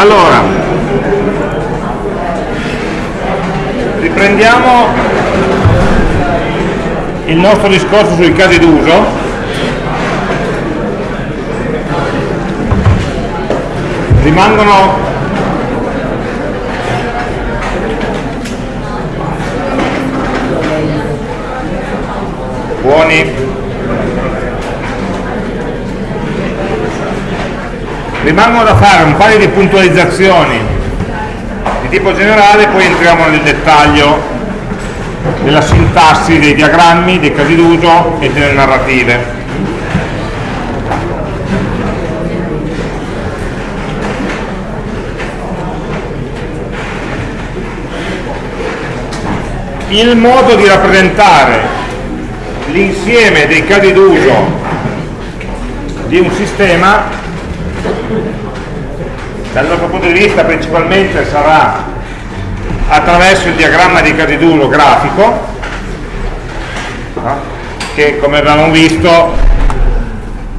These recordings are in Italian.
Allora, riprendiamo il nostro discorso sui casi d'uso. Rimangono buoni rimangono da fare un paio di puntualizzazioni. Di tipo generale poi entriamo nel dettaglio della sintassi dei diagrammi, dei casi d'uso e delle narrative. Il modo di rappresentare l'insieme dei casi d'uso di un sistema dal nostro punto di vista principalmente sarà attraverso il diagramma di casi d'uso grafico no? che come abbiamo visto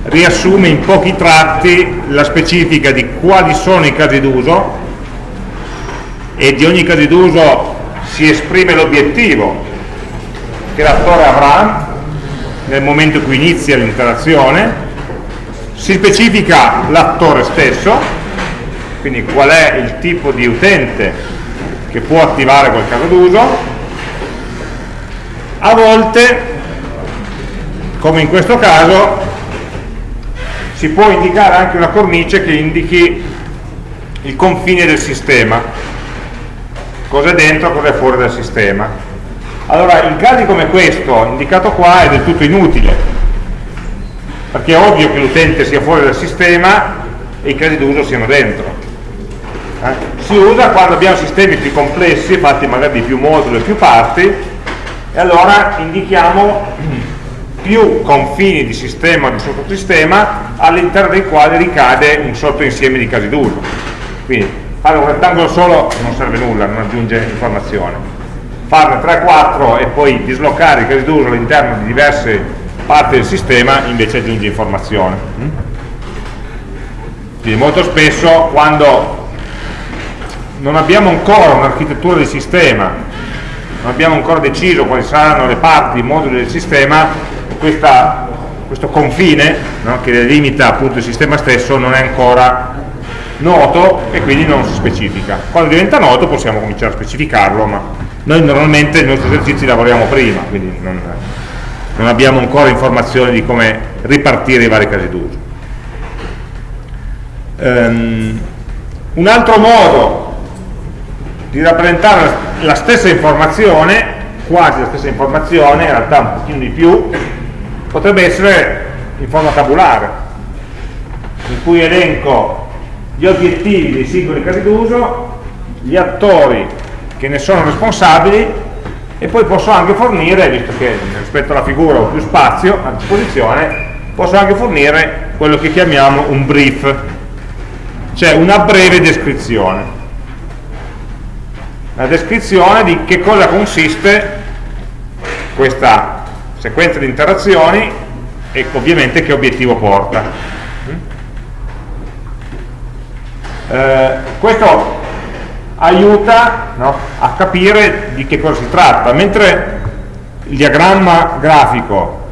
riassume in pochi tratti la specifica di quali sono i casi d'uso e di ogni caso d'uso si esprime l'obiettivo che l'attore avrà nel momento in cui inizia l'interazione, si specifica l'attore stesso, quindi qual è il tipo di utente che può attivare quel caso d'uso, a volte, come in questo caso, si può indicare anche una cornice che indichi il confine del sistema, cosa è dentro, cosa è fuori dal sistema. Allora, in casi come questo, indicato qua, è del tutto inutile, perché è ovvio che l'utente sia fuori dal sistema e i casi d'uso siano dentro. Si usa quando abbiamo sistemi più complessi, fatti magari di più moduli e più parti, e allora indichiamo più confini di sistema o di sottosistema all'interno dei quali ricade un sottoinsieme di casi d'uso. Quindi fare un rettangolo solo non serve nulla, non aggiunge informazione farne 3-4 e poi dislocare i casi d'uso all'interno di diverse parti del sistema invece aggiunge informazione quindi molto spesso quando non abbiamo ancora un'architettura del sistema non abbiamo ancora deciso quali saranno le parti, i moduli del sistema questa, questo confine no, che delimita appunto il sistema stesso non è ancora noto e quindi non si specifica quando diventa noto possiamo cominciare a specificarlo ma noi normalmente nei nostri esercizi lavoriamo prima, quindi non, non abbiamo ancora informazioni di come ripartire i vari casi d'uso. Um, un altro modo di rappresentare la stessa informazione, quasi la stessa informazione, in realtà un pochino di più, potrebbe essere in forma tabulare, in cui elenco gli obiettivi dei singoli casi d'uso, gli attori che ne sono responsabili e poi posso anche fornire, visto che rispetto alla figura ho più spazio a disposizione, posso anche fornire quello che chiamiamo un brief, cioè una breve descrizione. La descrizione di che cosa consiste questa sequenza di interazioni e ovviamente che obiettivo porta. Eh, questo aiuta no, a capire di che cosa si tratta, mentre il diagramma grafico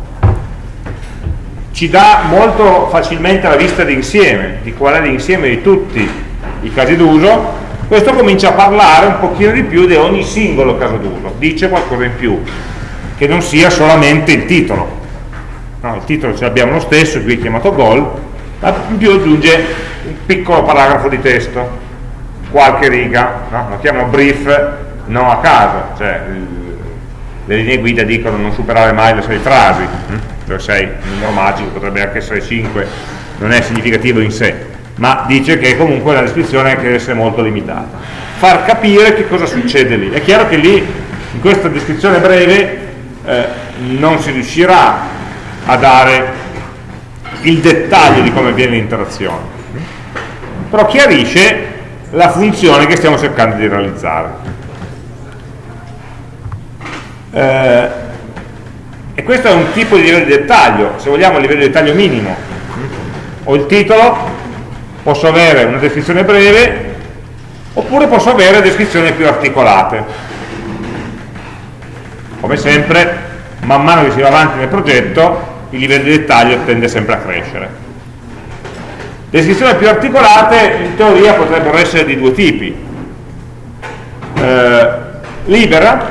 ci dà molto facilmente la vista d'insieme, di qual è l'insieme di tutti i casi d'uso, questo comincia a parlare un pochino di più di ogni singolo caso d'uso, dice qualcosa in più, che non sia solamente il titolo. No, il titolo ce l'abbiamo lo stesso, qui è chiamato goal, ma in più aggiunge un piccolo paragrafo di testo qualche riga, no? lo chiamo brief non a caso, cioè le linee guida dicono non superare mai le 6 frasi, cioè 6, un numero magico, potrebbe anche essere 5, non è significativo in sé, ma dice che comunque la descrizione deve essere molto limitata. Far capire che cosa succede lì. È chiaro che lì, in questa descrizione breve, eh, non si riuscirà a dare il dettaglio di come avviene l'interazione, però chiarisce la funzione che stiamo cercando di realizzare. Eh, e questo è un tipo di livello di dettaglio, se vogliamo a livello di dettaglio minimo. Ho il titolo, posso avere una descrizione breve oppure posso avere descrizioni più articolate. Come sempre, man mano che si va avanti nel progetto, il livello di dettaglio tende sempre a crescere. Descrizioni più articolate in teoria potrebbero essere di due tipi. Eh, libera,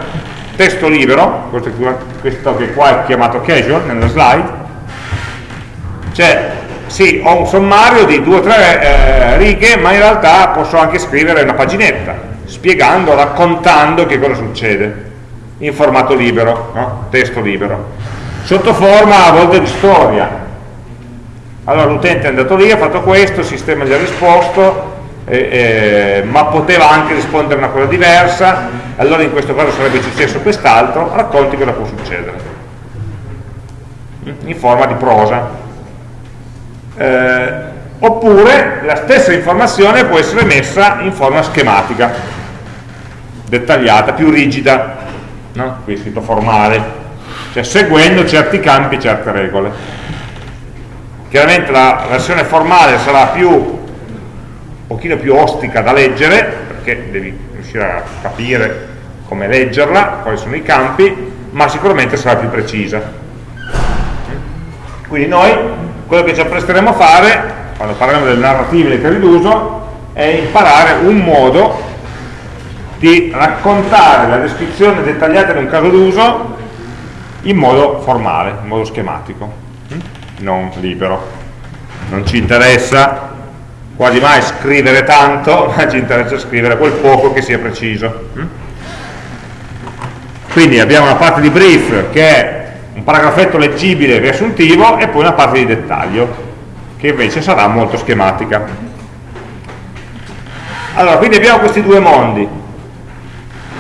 testo libero, questo che qua è chiamato casual nella slide, cioè sì, ho un sommario di due o tre eh, righe, ma in realtà posso anche scrivere una paginetta, spiegando, raccontando che cosa succede, in formato libero, no? testo libero, sotto forma a volte di storia. Allora l'utente è andato lì, ha fatto questo, il sistema gli ha risposto, eh, eh, ma poteva anche rispondere a una cosa diversa, allora in questo caso sarebbe successo quest'altro, racconti cosa può succedere, in forma di prosa eh, oppure la stessa informazione può essere messa in forma schematica dettagliata, più rigida no? qui è scritto formale cioè seguendo certi campi e certe regole chiaramente la versione formale sarà più un pochino più ostica da leggere perché devi riuscire a capire come leggerla, quali sono i campi ma sicuramente sarà più precisa quindi noi quello che ci appresteremo a fare quando parliamo delle narrative dei casi d'uso è imparare un modo di raccontare la descrizione dettagliata di un caso d'uso in modo formale, in modo schematico non libero. Non ci interessa quasi mai scrivere tanto ma ci interessa scrivere quel poco che sia preciso. Quindi abbiamo una parte di brief che è un paragrafetto leggibile riassuntivo e poi una parte di dettaglio che invece sarà molto schematica. Allora quindi abbiamo questi due mondi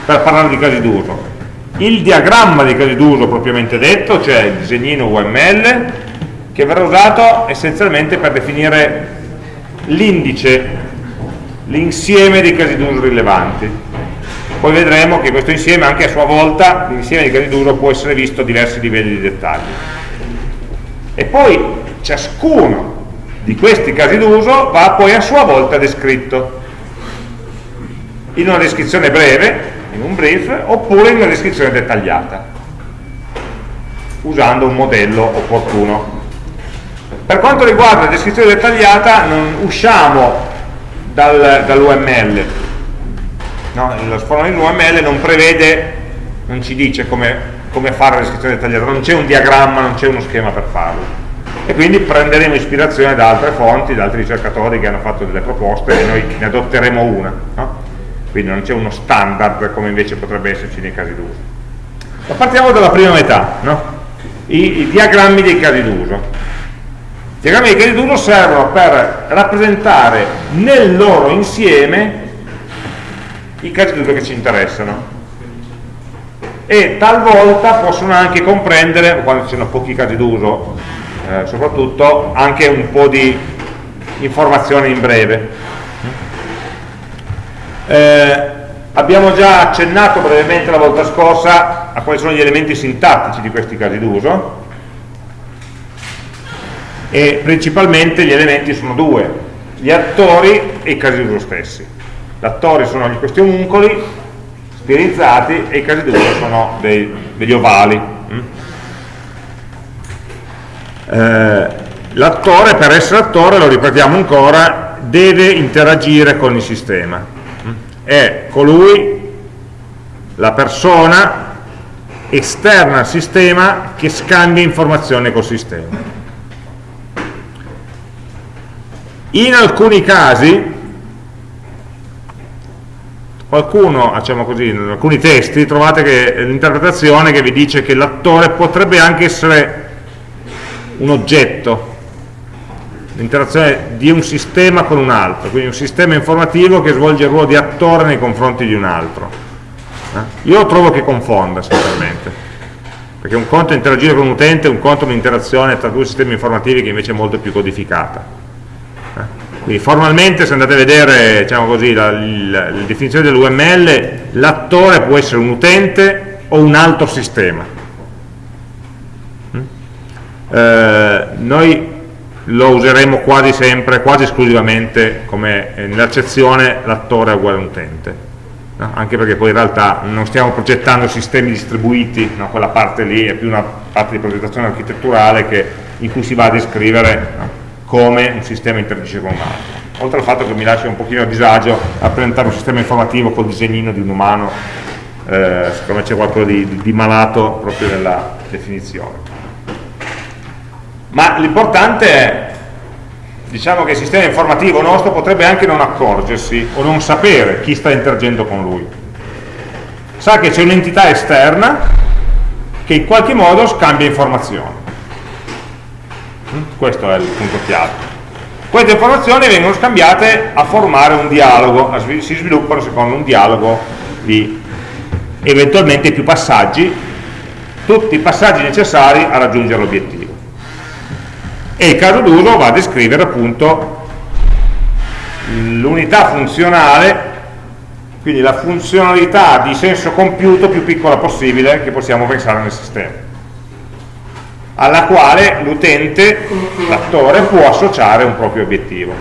per parlare di casi d'uso. Il diagramma dei casi d'uso propriamente detto cioè il disegnino UML che verrà usato essenzialmente per definire l'indice l'insieme dei casi d'uso rilevanti poi vedremo che questo insieme anche a sua volta l'insieme di casi d'uso può essere visto a diversi livelli di dettaglio e poi ciascuno di questi casi d'uso va poi a sua volta descritto. In una descrizione breve in un brief oppure in una descrizione dettagliata usando un modello opportuno. Per quanto riguarda la descrizione dettagliata non usciamo dal, dall'UML no? lo sforno in UML non prevede, non ci dice come, come fare la descrizione dettagliata, non c'è un diagramma, non c'è uno schema per farlo e quindi prenderemo ispirazione da altre fonti, da altri ricercatori che hanno fatto delle proposte e noi ne adotteremo una no? quindi non c'è uno standard come invece potrebbe esserci nei casi d'uso ma partiamo dalla prima metà no? I, I, diagrammi dei casi d'uso i diagrammi dei casi d'uso servono per rappresentare nel loro insieme i casi d'uso che ci interessano. E talvolta possono anche comprendere, quando ci sono pochi casi d'uso eh, soprattutto, anche un po' di informazione in breve. Eh, abbiamo già accennato brevemente la volta scorsa a quali sono gli elementi sintattici di questi casi d'uso. E principalmente gli elementi sono due gli attori e i casi d'uso stessi L'attori sono questi omuncoli stilizzati e i casi d'uso sono dei, degli ovali. Mm? Eh, l'attore, per essere attore, lo ripetiamo ancora, deve interagire con il sistema. Mm? È colui, la persona esterna al sistema che scambia informazioni col sistema. In alcuni casi qualcuno, diciamo così, in alcuni testi trovate l'interpretazione che vi dice che l'attore potrebbe anche essere un oggetto, l'interazione di un sistema con un altro, quindi un sistema informativo che svolge il ruolo di attore nei confronti di un altro. Eh? Io trovo che confonda, sinceramente, perché un conto è interagire con un utente, un conto è un'interazione tra due sistemi informativi che invece è molto più codificata. Quindi formalmente se andate a vedere diciamo così, la, la, la definizione dell'UML, l'attore può essere un utente o un altro sistema. Mm? Eh, noi lo useremo quasi sempre, quasi esclusivamente come eh, nell'accezione l'attore è uguale all'utente no? anche perché poi in realtà non stiamo progettando sistemi distribuiti no? quella parte lì è più una parte di progettazione architetturale che, in cui si va a descrivere no? Come un sistema interagisce con un altro. Oltre al fatto che mi lascia un pochino a disagio a presentare un sistema informativo col disegnino di un umano eh, secondo c'è qualcosa di, di malato proprio nella definizione. Ma l'importante è diciamo che il sistema informativo nostro potrebbe anche non accorgersi o non sapere chi sta interagendo con lui. Sa che c'è un'entità esterna che in qualche modo scambia informazioni? Questo è il punto chiave. Queste informazioni vengono scambiate a formare un dialogo si sviluppano secondo un dialogo di eventualmente più passaggi tutti i passaggi necessari a raggiungere l'obiettivo. E il caso d'uso va a descrivere appunto l'unità funzionale quindi la funzionalità di senso compiuto più piccola possibile che possiamo pensare nel sistema alla quale l'utente, l'attore, può associare un proprio obiettivo.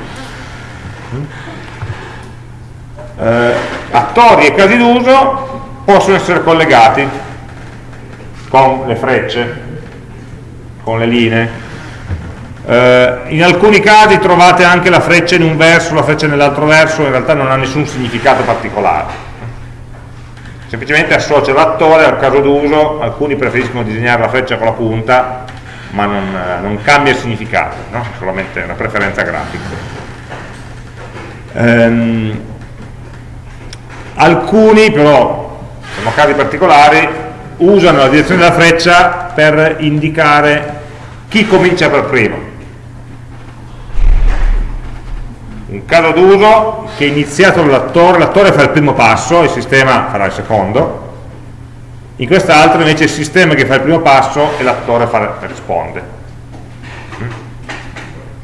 Eh, attori e casi d'uso possono essere collegati con le frecce, con le linee, eh, in alcuni casi trovate anche la freccia in un verso, la freccia nell'altro verso, in realtà non ha nessun significato particolare. Semplicemente associa l'attore al caso d'uso, alcuni preferiscono disegnare la freccia con la punta, ma non, non cambia il significato, no? solamente una preferenza grafica. Ehm, alcuni però, sono casi particolari, usano la direzione della freccia per indicare chi comincia per primo un caso d'uso che è iniziato l'attore, l'attore fa il primo passo, il sistema farà il secondo, in quest'altro invece è il sistema che fa il primo passo e l'attore risponde.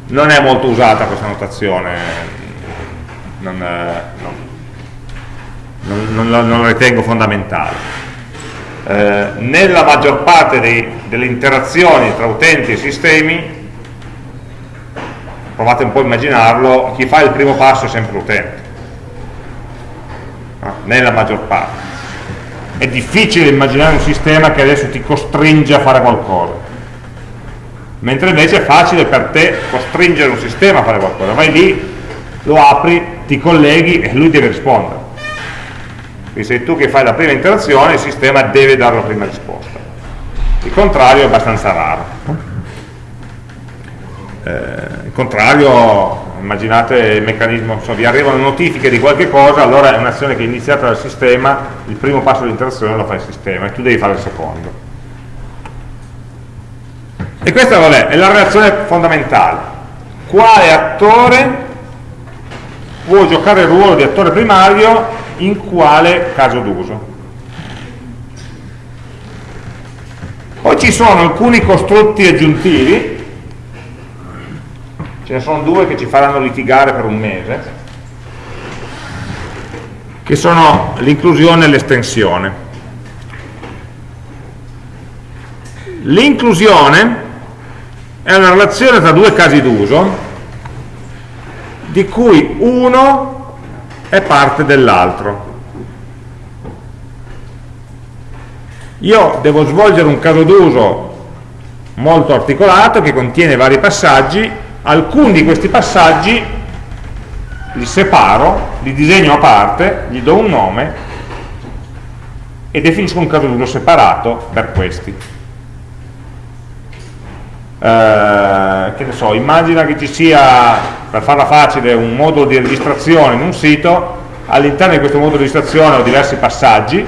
Non è molto usata questa notazione, non, eh, non, non, non la ritengo fondamentale. Eh, nella maggior parte dei, delle interazioni tra utenti e sistemi provate un po' a immaginarlo, chi fa il primo passo è sempre l'utente, no? nella maggior parte. È difficile immaginare un sistema che adesso ti costringe a fare qualcosa, mentre invece è facile per te costringere un sistema a fare qualcosa, vai lì, lo apri, ti colleghi e lui deve rispondere. Quindi sei tu che fai la prima interazione, il sistema deve dare la prima risposta. Il contrario è abbastanza raro il contrario immaginate il meccanismo insomma, vi arrivano notifiche di qualche cosa allora è un'azione che è iniziata dal sistema il primo passo dell'interazione lo fa il sistema e tu devi fare il secondo. E questa vabbè, è la relazione fondamentale. Quale attore può giocare il ruolo di attore primario in quale caso d'uso? Poi ci sono alcuni costrutti aggiuntivi ce ne sono due che ci faranno litigare per un mese, che sono l'inclusione e l'estensione. L'inclusione è una relazione tra due casi d'uso di cui uno è parte dell'altro. Io devo svolgere un caso d'uso molto articolato che contiene vari passaggi alcuni di questi passaggi li separo, li disegno a parte, gli do un nome e definisco un caso d'uso separato per questi. Eh, che ne so, immagina che ci sia, per farla facile, un modulo di registrazione in un sito, all'interno di questo modulo di registrazione ho diversi passaggi,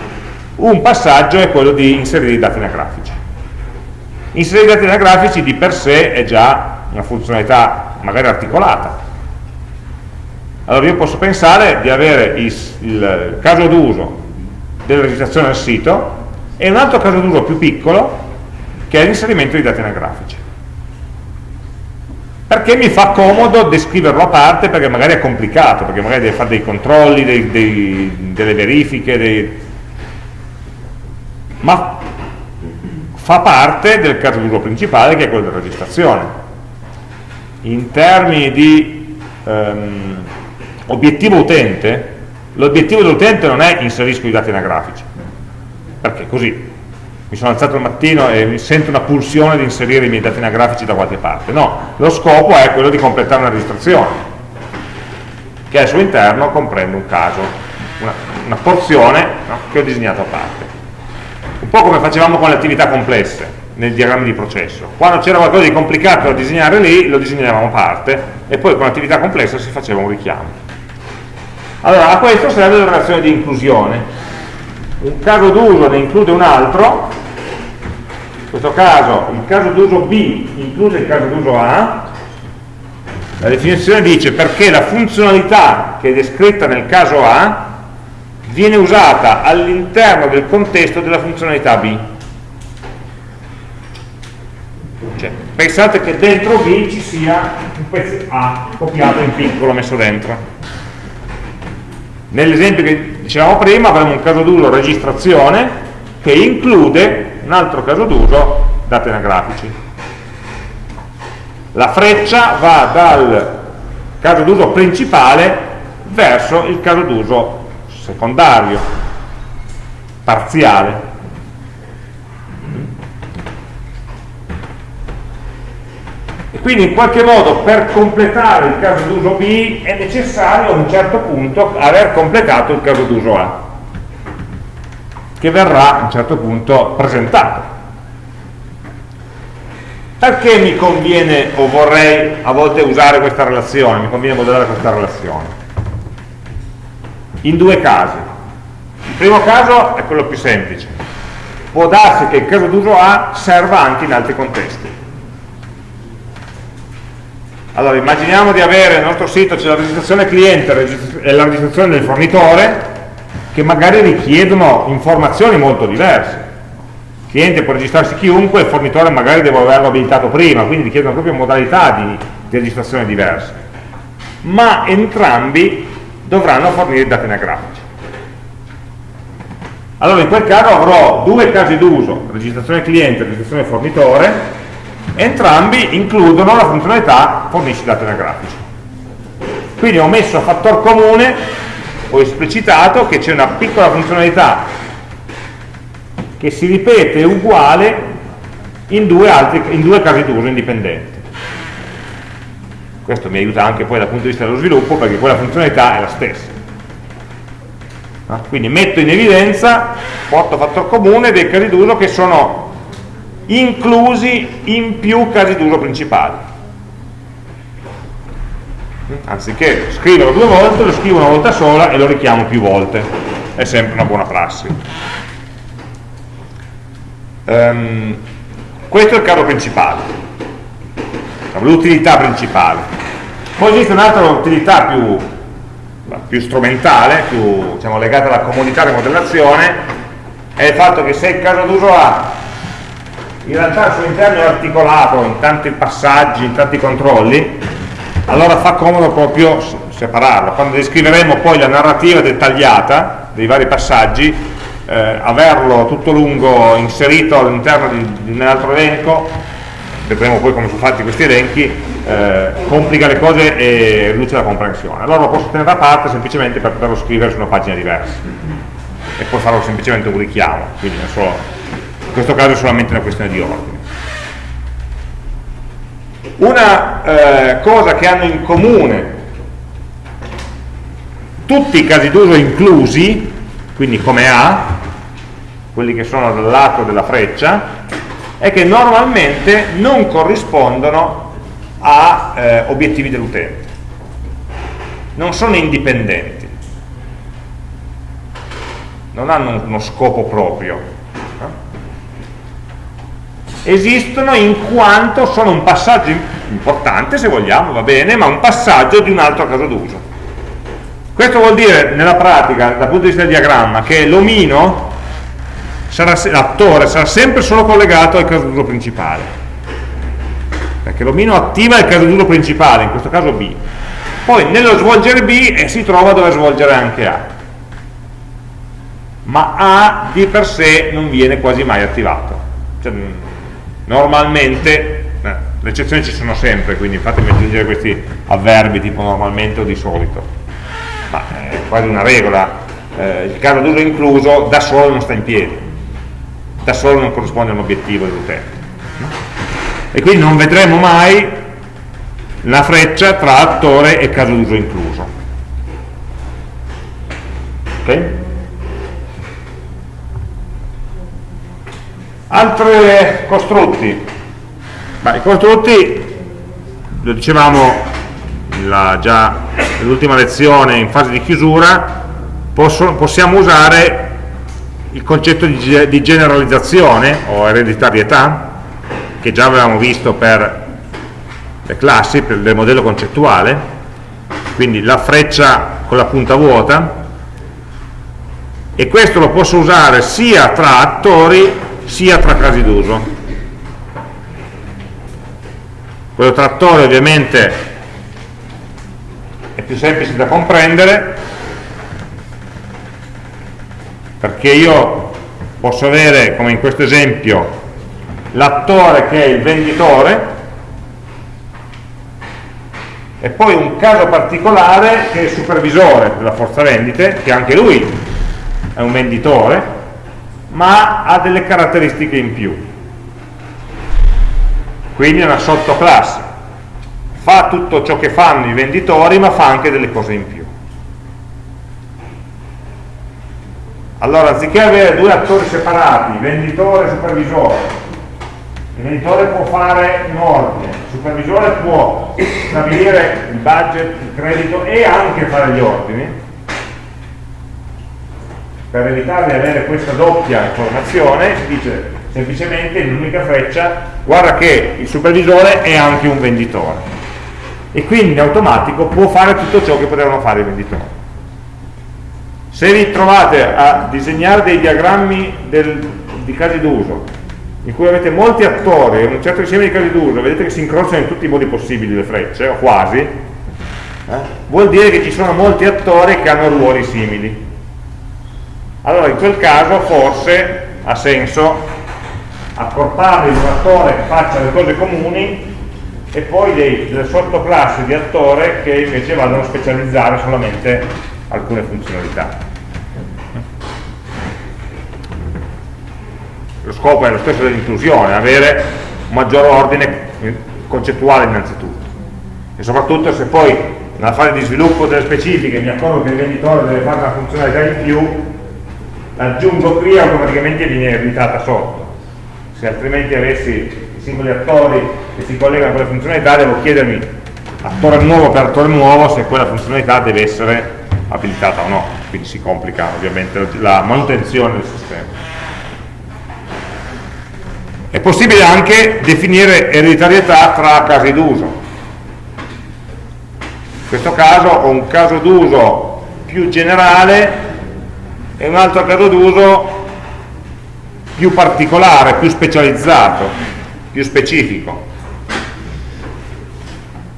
un passaggio è quello di inserire i dati anagrafici. Inserire i dati anagrafici di per sé è già una funzionalità magari articolata. Allora io posso pensare di avere il, caso d'uso della registrazione del sito e un altro caso d'uso più piccolo che è l'inserimento di dati anagrafici. Perché mi fa comodo descriverlo a parte perché magari è complicato, perché magari deve fare dei controlli, dei, dei, delle verifiche, dei... ma fa parte del caso d'uso principale che è quello della registrazione in termini di ehm, obiettivo utente, l'obiettivo dell'utente non è inserisco i dati anagrafici, perché? Così. Mi sono alzato al mattino e mi sento una pulsione di inserire i miei dati anagrafici da qualche parte, no, lo scopo è quello di completare una registrazione, che al suo interno comprende un caso, una, una porzione no, che ho disegnato a parte. Un po' come facevamo con le attività complesse, nel diagramma di processo. Quando c'era qualcosa di complicato da disegnare lì, lo disegnavamo a parte e poi con l'attività complessa si faceva un richiamo. Allora, a questo serve la relazione di inclusione. Un caso d'uso ne include un altro, in questo caso il caso d'uso B include il caso d'uso A, la definizione dice perché la funzionalità che è descritta nel caso A viene usata all'interno del contesto della funzionalità B. Cioè, pensate che dentro B ci sia un pezzo A copiato in piccolo messo dentro. Nell'esempio che dicevamo prima avremo un caso d'uso registrazione che include un altro caso d'uso dati anagrafici. La freccia va dal caso d'uso principale verso il caso d'uso secondario, parziale. Quindi in qualche modo per completare il caso d'uso B è necessario a un certo punto aver completato il caso d'uso A che verrà a un certo punto presentato. Perché mi conviene o vorrei a volte usare questa relazione mi conviene modellare questa relazione? In due casi. Il primo caso è quello più semplice. Può darsi che il caso d'uso A serva anche in altri contesti allora, immaginiamo di avere nel nostro sito c'è la registrazione cliente e la registrazione del fornitore che magari richiedono informazioni molto diverse. Il cliente può registrarsi chiunque, il fornitore magari deve averlo abilitato prima, quindi richiedono proprio modalità di, di registrazione diverse. Ma entrambi dovranno fornire dati anagrafici. Allora in quel caso avrò due casi d'uso, registrazione cliente e registrazione fornitore, entrambi includono la funzionalità fornisci dati anagrafici. Quindi ho messo a fattor comune ho esplicitato che c'è una piccola funzionalità che si ripete uguale in due, altri, in due casi d'uso indipendenti. Questo mi aiuta anche poi dal punto di vista dello sviluppo perché quella funzionalità è la stessa. Quindi metto in evidenza porto fattor comune dei casi d'uso che sono inclusi in più casi d'uso principali. Anziché scriverlo due volte lo scrivo una volta sola e lo richiamo più volte. È sempre una buona prassi. Um, questo è il caso principale. L'utilità principale. Poi esiste un'altra utilità più, più strumentale più diciamo, legata alla comodità di modellazione è il fatto che se il caso d'uso A in realtà il suo interno è articolato in tanti passaggi, in tanti controlli, allora fa comodo proprio separarlo. Quando descriveremo poi la narrativa dettagliata dei vari passaggi, eh, averlo tutto lungo inserito all'interno di, di, un altro elenco, vedremo poi come sono fatti questi elenchi, eh, complica le cose e riduce la comprensione. Allora lo posso tenere da parte semplicemente per poterlo scrivere su una pagina diversa e poi farò semplicemente un richiamo, quindi non solo in questo caso è solamente una questione di ordine. Una eh, cosa che hanno in comune tutti i casi d'uso inclusi, quindi come A, quelli che sono dal lato della freccia, è che normalmente non corrispondono a eh, obiettivi dell'utente, non sono indipendenti, non hanno uno scopo proprio, esistono in quanto sono un passaggio importante se vogliamo, va bene, ma un passaggio di un altro caso d'uso. Questo vuol dire nella pratica, dal punto di vista del diagramma, che l'omino, l'attore, sarà sempre solo collegato al caso d'uso principale. Perché l'omino attiva il caso d'uso principale, in questo caso B. Poi nello svolgere B eh, si trova dove svolgere anche A. Ma A di per sé non viene quasi mai attivato. Cioè, normalmente eh, le eccezioni ci sono sempre quindi fatemi aggiungere questi avverbi tipo normalmente o di solito. Ma è quasi una regola. Eh, il caso d'uso incluso da solo non sta in piedi. Da solo non corrisponde a un obiettivo dell'utente e quindi non vedremo mai la freccia tra attore e caso d'uso incluso. Ok? Altri costrutti? Beh, i costrutti lo dicevamo la, già nell'ultima lezione in fase di chiusura posso, possiamo usare il concetto di, di generalizzazione o ereditarietà che già avevamo visto per le classi, per il modello concettuale, quindi la freccia con la punta vuota, e questo lo posso usare sia tra attori sia tra casi d'uso. Quello tra attori ovviamente è più semplice da comprendere perché io posso avere, come in questo esempio, l'attore che è il venditore e poi un caso particolare che è il supervisore della forza vendite, che anche lui è un venditore, ma ha delle caratteristiche in più. Quindi è una sottoclasse. Fa tutto ciò che fanno i venditori, ma fa anche delle cose in più. Allora, anziché avere due attori separati, venditore e supervisore, il venditore può fare un ordine, il supervisore può stabilire il budget, il credito e anche fare gli ordini per evitare di avere questa doppia informazione si dice semplicemente in un'unica freccia guarda che il supervisore è anche un venditore e quindi in automatico può fare tutto ciò che potevano fare i venditori se vi trovate a disegnare dei diagrammi del, di casi d'uso in cui avete molti attori e un certo insieme di casi d'uso, vedete che si incrociano in tutti i modi possibili le frecce, o quasi, eh? vuol dire che ci sono molti attori che hanno ruoli simili. Allora in quel caso forse ha senso accorpare un attore che faccia le cose comuni e poi dei, delle sottoclassi di attore che invece vadano a specializzare solamente alcune funzionalità. lo scopo è lo stesso dell'inclusione, avere un maggior ordine concettuale innanzitutto e soprattutto se poi nella fase di sviluppo delle specifiche mi accorgo che il venditore deve fare una funzionalità in più l'aggiungo qui automaticamente viene ereditata sotto. Se altrimenti avessi i singoli attori che si collegano a quelle funzionalità devo chiedermi attore nuovo per attore nuovo se quella funzionalità deve essere abilitata o no. Quindi si complica ovviamente la manutenzione del sistema. È possibile anche definire ereditarietà tra casi d'uso. In questo caso ho un caso d'uso più generale e un altro caso d'uso più particolare, più specializzato, più specifico.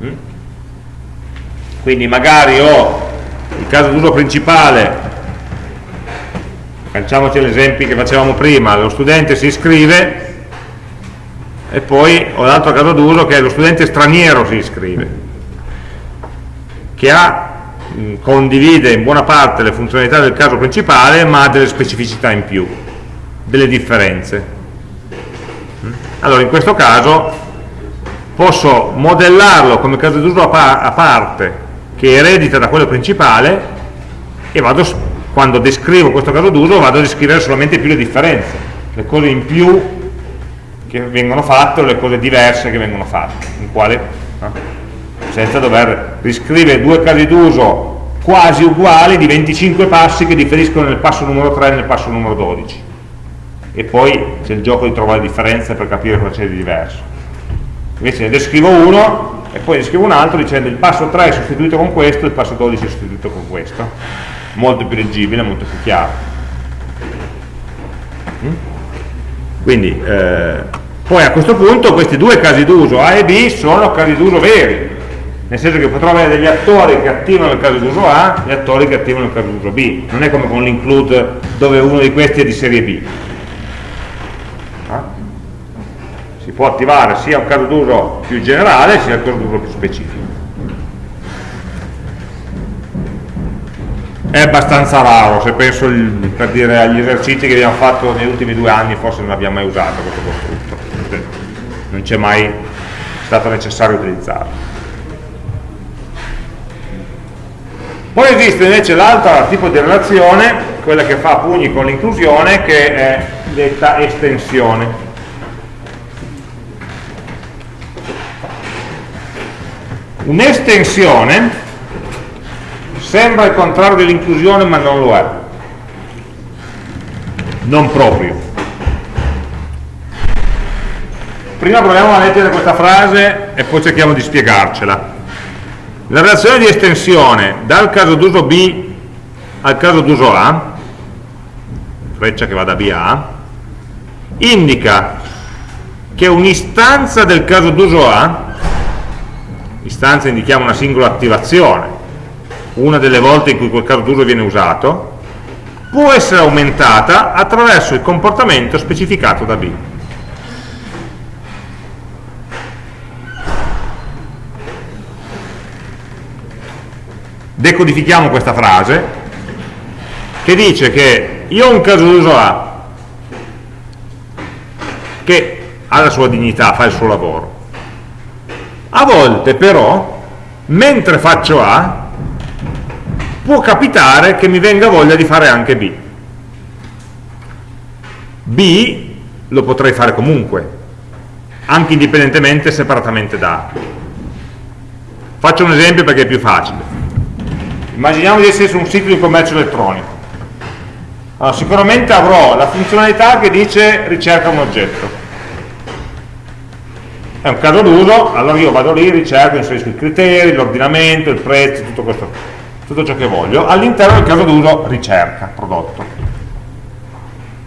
Mm? Quindi magari ho il caso d'uso principale, facciamoci l'esempio che facevamo prima, lo studente si iscrive e poi ho l'altro caso d'uso che è lo studente straniero si iscrive che ha, condivide in buona parte le funzionalità del caso principale ma ha delle specificità in più delle differenze allora in questo caso posso modellarlo come caso d'uso a, parte che eredita da quello principale e vado, quando descrivo questo caso d'uso vado a descrivere solamente più le differenze le cose in più che vengono fatte o le cose diverse che vengono fatte, in quale, no? Senza dover riscrivere due casi d'uso quasi uguali di 25 passi che differiscono nel passo numero 3 e nel passo numero 12 e poi c'è il gioco di trovare differenze per capire cosa c'è di diverso. Invece ne descrivo uno e poi ne descrivo un altro dicendo il passo 3 è sostituito con questo il passo 12 è sostituito con questo. Molto più leggibile, molto più chiaro. Mm? quindi eh, poi a questo punto questi due casi d'uso A e B sono casi d'uso veri, nel senso che potrò avere degli attori che attivano il caso d'uso A e attori che attivano il caso d'uso B. Non è come con l'include dove uno di questi è di serie B. Ah? Si può attivare sia un caso d'uso più generale sia un caso d'uso più specifico. È abbastanza raro, se penso per dire agli esercizi che abbiamo fatto negli ultimi due anni forse non abbiamo mai usato questo costrutto, non c'è mai stato necessario utilizzarlo. Poi esiste invece l'altro tipo di relazione, quella che fa pugni con l'inclusione, che è detta estensione. Un'estensione sembra il contrario dell'inclusione ma non lo è. Non proprio. Prima proviamo a leggere questa frase e poi cerchiamo di spiegarcela. La relazione di estensione dal caso d'uso B al caso d'uso A, freccia che va da B a A, indica che un'istanza del caso d'uso A, istanza indichiamo una singola attivazione, una delle volte in cui quel caso d'uso viene usato, può essere aumentata attraverso il comportamento specificato da B. decodifichiamo questa frase che dice che io ho un caso d'uso A che ha la sua dignità, fa il suo lavoro. A volte però mentre faccio A può capitare che mi venga voglia di fare anche B. B lo potrei fare comunque anche indipendentemente separatamente da A. Faccio un esempio perché è più facile immaginiamo di essere su un sito di commercio elettronico allora, sicuramente avrò la funzionalità che dice ricerca un oggetto è un caso d'uso, allora io vado lì, ricerco, inserisco i criteri, l'ordinamento, il prezzo, tutto, questo, tutto ciò che voglio, all'interno del caso d'uso ricerca, prodotto.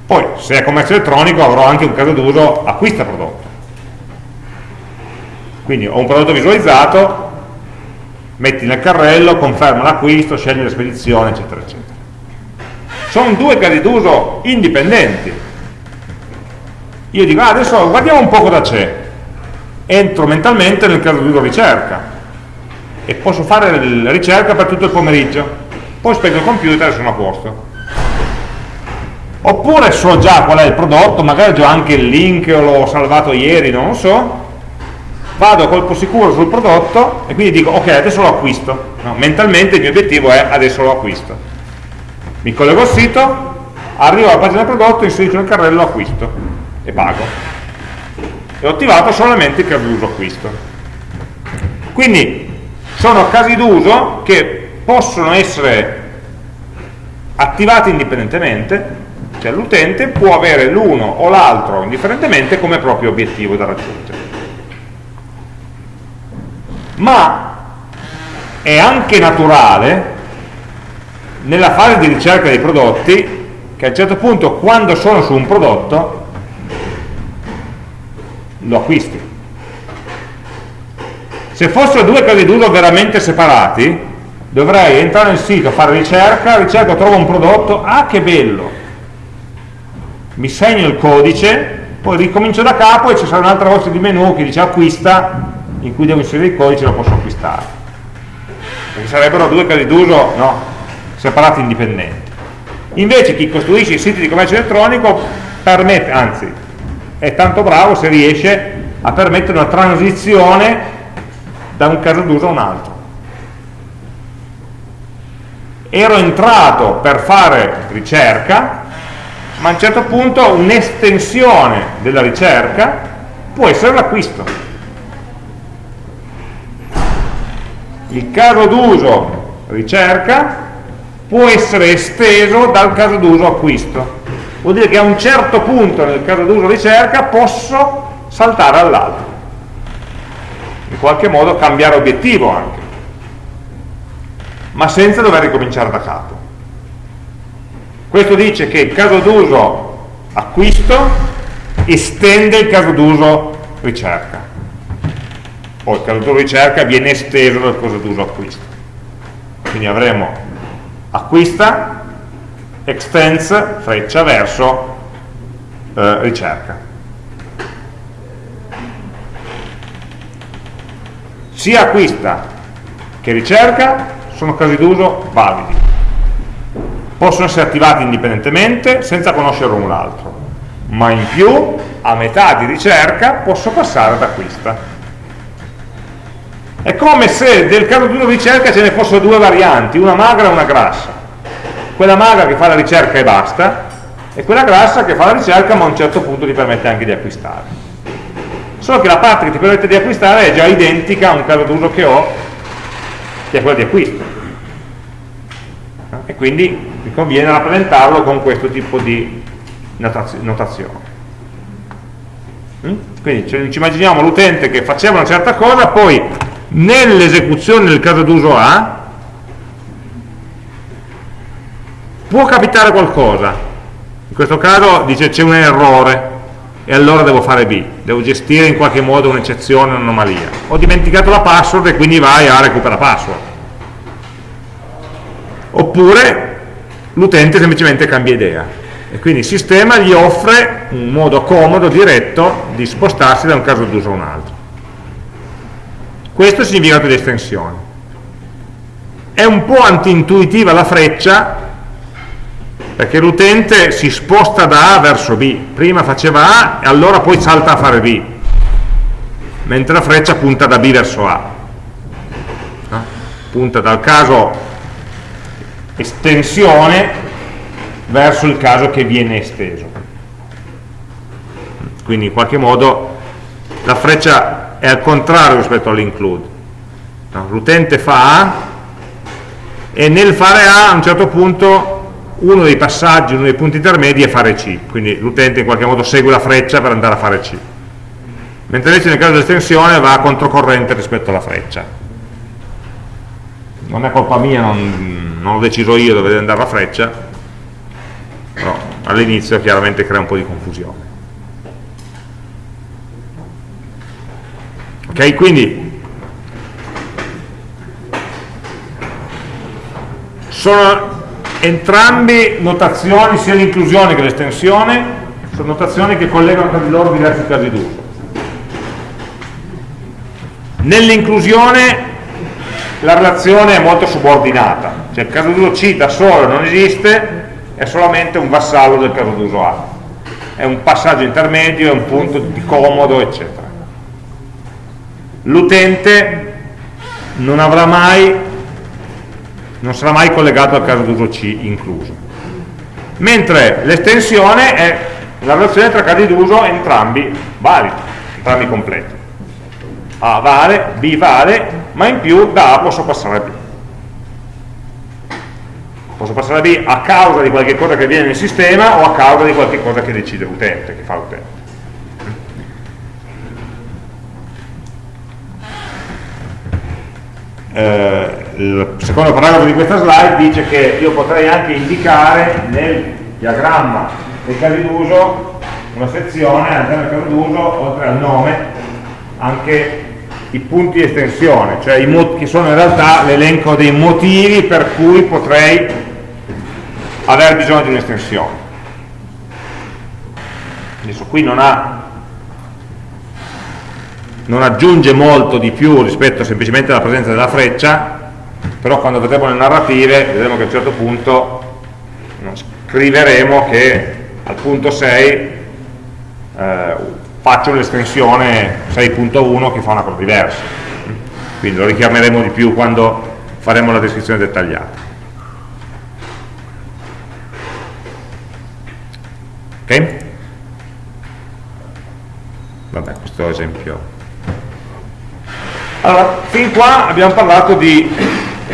Poi, se è commercio elettronico, avrò anche un caso d'uso acquista prodotto. Quindi ho un prodotto visualizzato, metti nel carrello, conferma l'acquisto, scegli la spedizione, eccetera, eccetera. Sono due casi d'uso indipendenti. Io dico, ah, adesso guardiamo un po' cosa c'è. Entro mentalmente nel caso d'uso ricerca e posso fare la ricerca per tutto il pomeriggio. Poi spengo il computer e sono a posto. Oppure so già qual è il prodotto, magari ho anche il link o l'ho salvato ieri, non lo so, vado colpo sicuro sul prodotto e quindi dico ok adesso lo acquisto. No, mentalmente il mio obiettivo è adesso lo acquisto. Mi collego al sito arrivo alla pagina del prodotto inserisco nel carrello acquisto e pago. E ho attivato solamente caso d'uso acquisto. Quindi sono casi d'uso che possono essere attivati indipendentemente cioè l'utente può avere l'uno o l'altro indifferentemente come proprio obiettivo da raggiungere ma è anche naturale nella fase di ricerca dei prodotti che a un certo punto quando sono su un prodotto lo acquisti. Se fossero due casi d'uso veramente separati dovrei entrare nel sito, fare ricerca ricerco, trovo un prodotto, ah che bello! Mi segno il codice poi ricomincio da capo e ci sarà un'altra voce di menu che dice acquista in cui devo inserire il codice lo posso acquistare. Perché sarebbero due casi d'uso no, separati indipendenti. Invece chi costruisce i siti di commercio elettronico permette, anzi è tanto bravo se riesce a permettere una transizione da un caso d'uso a un altro. Ero entrato per fare ricerca ma a un certo punto un'estensione della ricerca può essere l'acquisto il caso d'uso ricerca può essere esteso dal caso d'uso acquisto. Vuol dire che a un certo punto nel caso d'uso ricerca posso saltare all'altro. In qualche modo cambiare obiettivo anche. Ma senza dover ricominciare da capo. Questo dice che il caso d'uso acquisto estende il caso d'uso ricerca poi il d'uso ricerca viene esteso dal caso d'uso acquisto quindi avremo acquista extends freccia verso eh, ricerca sia acquista che ricerca sono casi d'uso validi. Possono essere attivati indipendentemente senza conoscere l'un l'altro, ma in più a metà di ricerca posso passare ad acquista. È come se del caso d'uso ricerca ce ne fossero due varianti, una magra e una grassa. Quella magra che fa la ricerca e basta, e quella grassa che fa la ricerca ma a un certo punto ti permette anche di acquistare. Solo che la parte che ti permette di acquistare è già identica a un caso d'uso che ho, che è quello di acquisto. E quindi mi conviene rappresentarlo con questo tipo di notazione. Mm? Quindi ci immaginiamo l'utente che faceva una certa cosa, poi nell'esecuzione del caso d'uso A può capitare qualcosa. In questo caso dice c'è un errore e allora devo fare B. Devo gestire in qualche modo un'eccezione, un'anomalia. Ho dimenticato la password e quindi vai a recuperare password. Oppure l'utente semplicemente cambia idea. E quindi il sistema gli offre un modo comodo, diretto di spostarsi da un caso d'uso a un altro questo è il significato di estensione. È un po' antintuitiva la freccia, perché l'utente si sposta da A verso B. Prima faceva A e allora poi salta a fare B. Mentre la freccia punta da B verso A. Punta dal caso estensione verso il caso che viene esteso. Quindi in qualche modo la freccia è al contrario rispetto all'include. No? L'utente fa A e nel fare A a un certo punto uno dei passaggi, uno dei punti intermedi è fare C, quindi l'utente in qualche modo segue la freccia per andare a fare C. Mentre invece nel caso dell'estensione va a controcorrente rispetto alla freccia. Non è colpa mia, non, non l'ho deciso io dove deve andare la freccia, però all'inizio chiaramente crea un po' di confusione. Ok quindi sono entrambi notazioni sia l'inclusione che l'estensione sono notazioni che collegano tra di loro diversi casi d'uso. Nell'inclusione la relazione è molto subordinata cioè il caso d'uso C da solo non esiste è solamente un vassallo del caso d'uso A. È un passaggio intermedio, è un punto di comodo eccetera l'utente non avrà mai non sarà mai collegato al caso d'uso C incluso. Mentre l'estensione è la relazione tra casi d'uso entrambi validi entrambi completi. A vale, B vale ma in più da A posso passare a B. Posso passare a B a causa di qualche cosa che viene nel sistema o a causa di qualche cosa che decide l'utente, che fa l'utente eh, il secondo paragrafo di questa slide dice che io potrei anche indicare nel diagramma dei casi d'uso una sezione all'interno del caso d'uso oltre al nome anche i punti di estensione cioè che sono in realtà l'elenco dei motivi per cui potrei aver bisogno di un'estensione. Adesso qui non ha non aggiunge molto di più rispetto semplicemente alla presenza della freccia, però quando vedremo le narrative vedremo che a un certo punto scriveremo che al punto 6 eh, faccio l'estensione 6.1 che fa una cosa diversa. Quindi lo richiameremo di più quando faremo la descrizione dettagliata. Ok? Vabbè, questo esempio allora, fin qua abbiamo parlato di,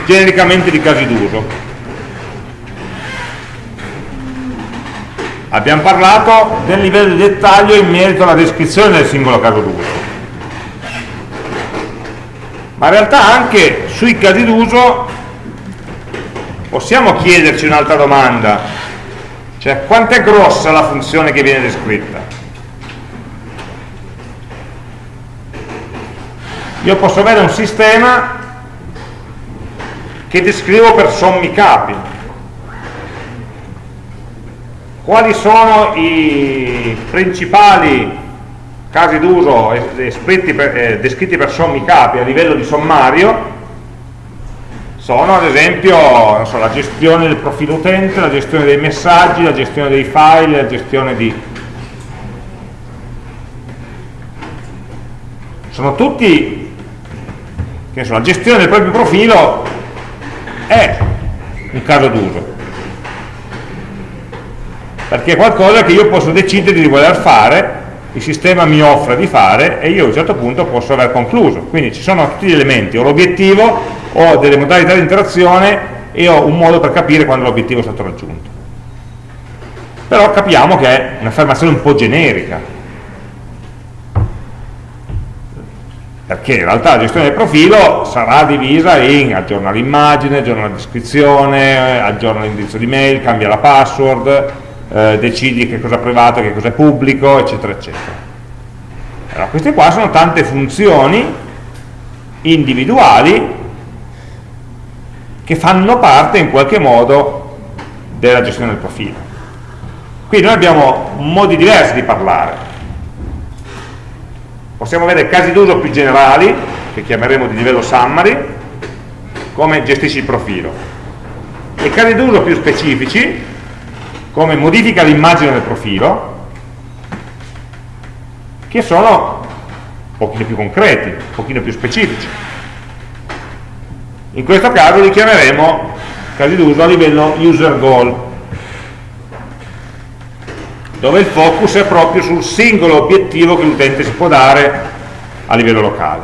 genericamente di casi d'uso. Abbiamo parlato del livello di dettaglio in merito alla descrizione del singolo caso d'uso. Ma in realtà anche sui casi d'uso possiamo chiederci un'altra domanda, cioè quanto è grossa la funzione che viene descritta? Io posso avere un sistema che descrivo per sommi capi. Quali sono i principali casi d'uso eh, descritti per sommi capi a livello di sommario? Sono ad esempio so, la gestione del profilo utente, la gestione dei messaggi, la gestione dei file, la gestione di... Sono tutti, che so, la gestione del proprio profilo è un caso d'uso. Perché è qualcosa che io posso decidere di voler fare il sistema mi offre di fare e io a un certo punto posso aver concluso. Quindi ci sono tutti gli elementi ho l'obiettivo, ho delle modalità di interazione e ho un modo per capire quando l'obiettivo è stato raggiunto. Però capiamo che è un'affermazione un po' generica perché in realtà la gestione del profilo sarà divisa in aggiorna l'immagine, aggiorna la descrizione, aggiorna l'indirizzo di mail, cambia la password, eh, decidi che cosa è privato, che cosa è pubblico, eccetera, eccetera. Allora, queste qua sono tante funzioni individuali che fanno parte in qualche modo della gestione del profilo. Qui noi abbiamo modi diversi di parlare possiamo avere casi d'uso più generali che chiameremo di livello summary come gestisci il profilo. E casi d'uso più specifici come modifica l'immagine del profilo che sono un pochino più concreti, un pochino più specifici. In questo caso li chiameremo casi d'uso a livello user goal dove il focus è proprio sul singolo obiettivo che l'utente si può dare a livello locale.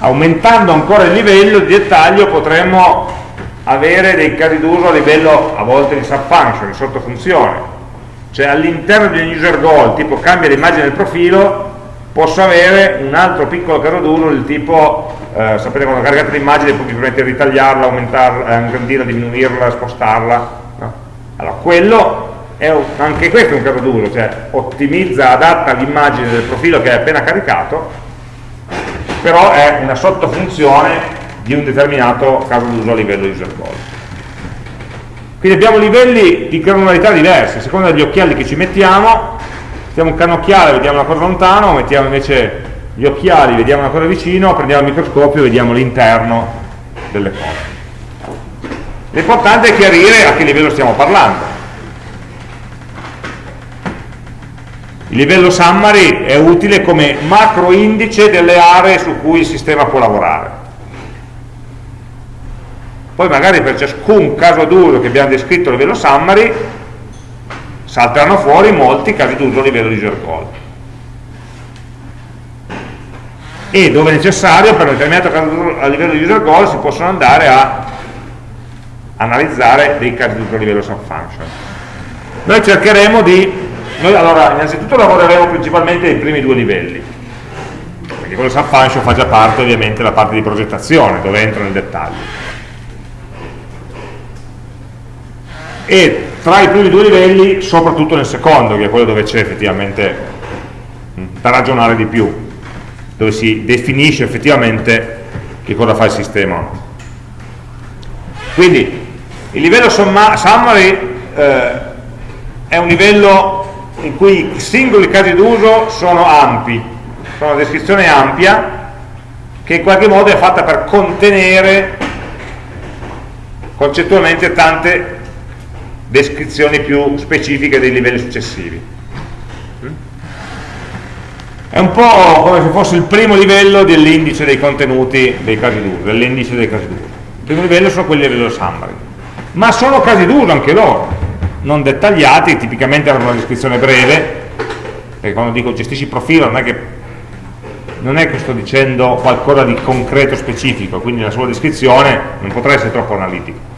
Aumentando ancora il livello di dettaglio potremmo avere dei casi d'uso a livello a volte di subfunction, di sottofunzione, cioè all'interno di un user goal, tipo cambia l'immagine del profilo, posso avere un altro piccolo caso d'uso del tipo eh, sapete quando caricate l'immagine puoi permettere di ritagliarla, aumentarla, ingrandirla, diminuirla, spostarla allora, quello un, anche questo è un caso d'uso, cioè ottimizza, adatta l'immagine del profilo che è appena caricato, però è una sottofunzione di un determinato caso d'uso a livello user goal. Quindi abbiamo livelli di granularità diversi, a seconda degli occhiali che ci mettiamo, mettiamo un canocchiale, vediamo una cosa lontano, mettiamo invece gli occhiali, vediamo una cosa vicino, prendiamo il microscopio e vediamo l'interno delle cose. L'importante è chiarire a che livello stiamo parlando. Il livello summary è utile come macro indice delle aree su cui il sistema può lavorare. Poi magari per ciascun caso d'uso che abbiamo descritto a livello summary salteranno fuori molti casi d'uso a livello user goal. E dove necessario per un determinato caso a livello user goal si possono andare a analizzare dei casi di livello subfunction. Noi cercheremo di, noi allora innanzitutto lavoreremo principalmente ai primi due livelli, perché quello subfunction fa già parte ovviamente della parte di progettazione, dove entro nel dettaglio. E tra i primi due livelli, soprattutto nel secondo, che è quello dove c'è effettivamente mm, da ragionare di più, dove si definisce effettivamente che cosa fa il sistema. Quindi il livello summary eh, è un livello in cui i singoli casi d'uso sono ampi, sono una descrizione ampia che in qualche modo è fatta per contenere concettualmente tante descrizioni più specifiche dei livelli successivi. È un po' come se fosse il primo livello dell'indice dei contenuti dei casi d'uso, dell'indice dei casi d'uso. Il primo livello sono quelli a livello summary ma sono casi d'uso anche loro, non dettagliati, tipicamente hanno una descrizione breve, perché quando dico gestisci il profilo non è che, non è che sto dicendo qualcosa di concreto specifico, quindi la sua descrizione non potrà essere troppo analitica.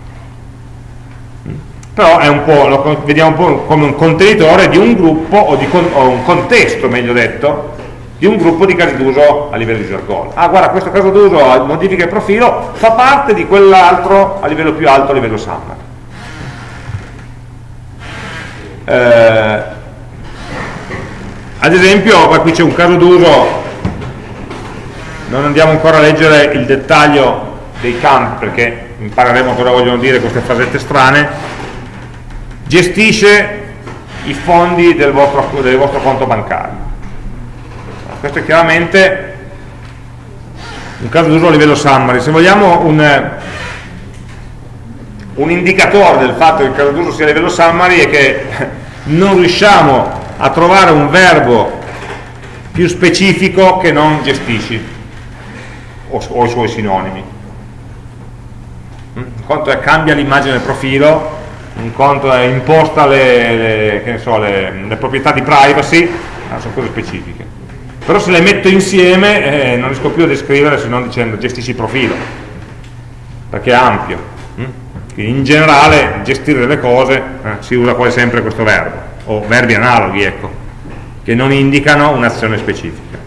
Però lo vediamo un po' come un contenitore di un gruppo, o, di, o un contesto meglio detto, di un gruppo di casi d'uso a livello user goal. Ah, guarda, questo caso d'uso modifica il profilo, fa parte di quell'altro a livello più alto, a livello SAM. Eh, ad esempio, qui c'è un caso d'uso, non andiamo ancora a leggere il dettaglio dei campi, perché impareremo cosa vogliono dire queste frasette strane, gestisce i fondi del vostro, del vostro conto bancario. Questo è chiaramente un caso d'uso a livello summary. Se vogliamo un, un indicatore del fatto che il caso d'uso sia a livello summary è che non riusciamo a trovare un verbo più specifico che non gestisci o, o i suoi sinonimi. Un conto è cambia l'immagine del profilo, un conto è imposta le, le, so, le, le proprietà di privacy, sono cose specifiche. Però se le metto insieme eh, non riesco più a descrivere se non dicendo gestisci il profilo, perché è ampio. Mm? in generale gestire delle cose eh, si usa quasi sempre questo verbo, o verbi analoghi, ecco, che non indicano un'azione specifica.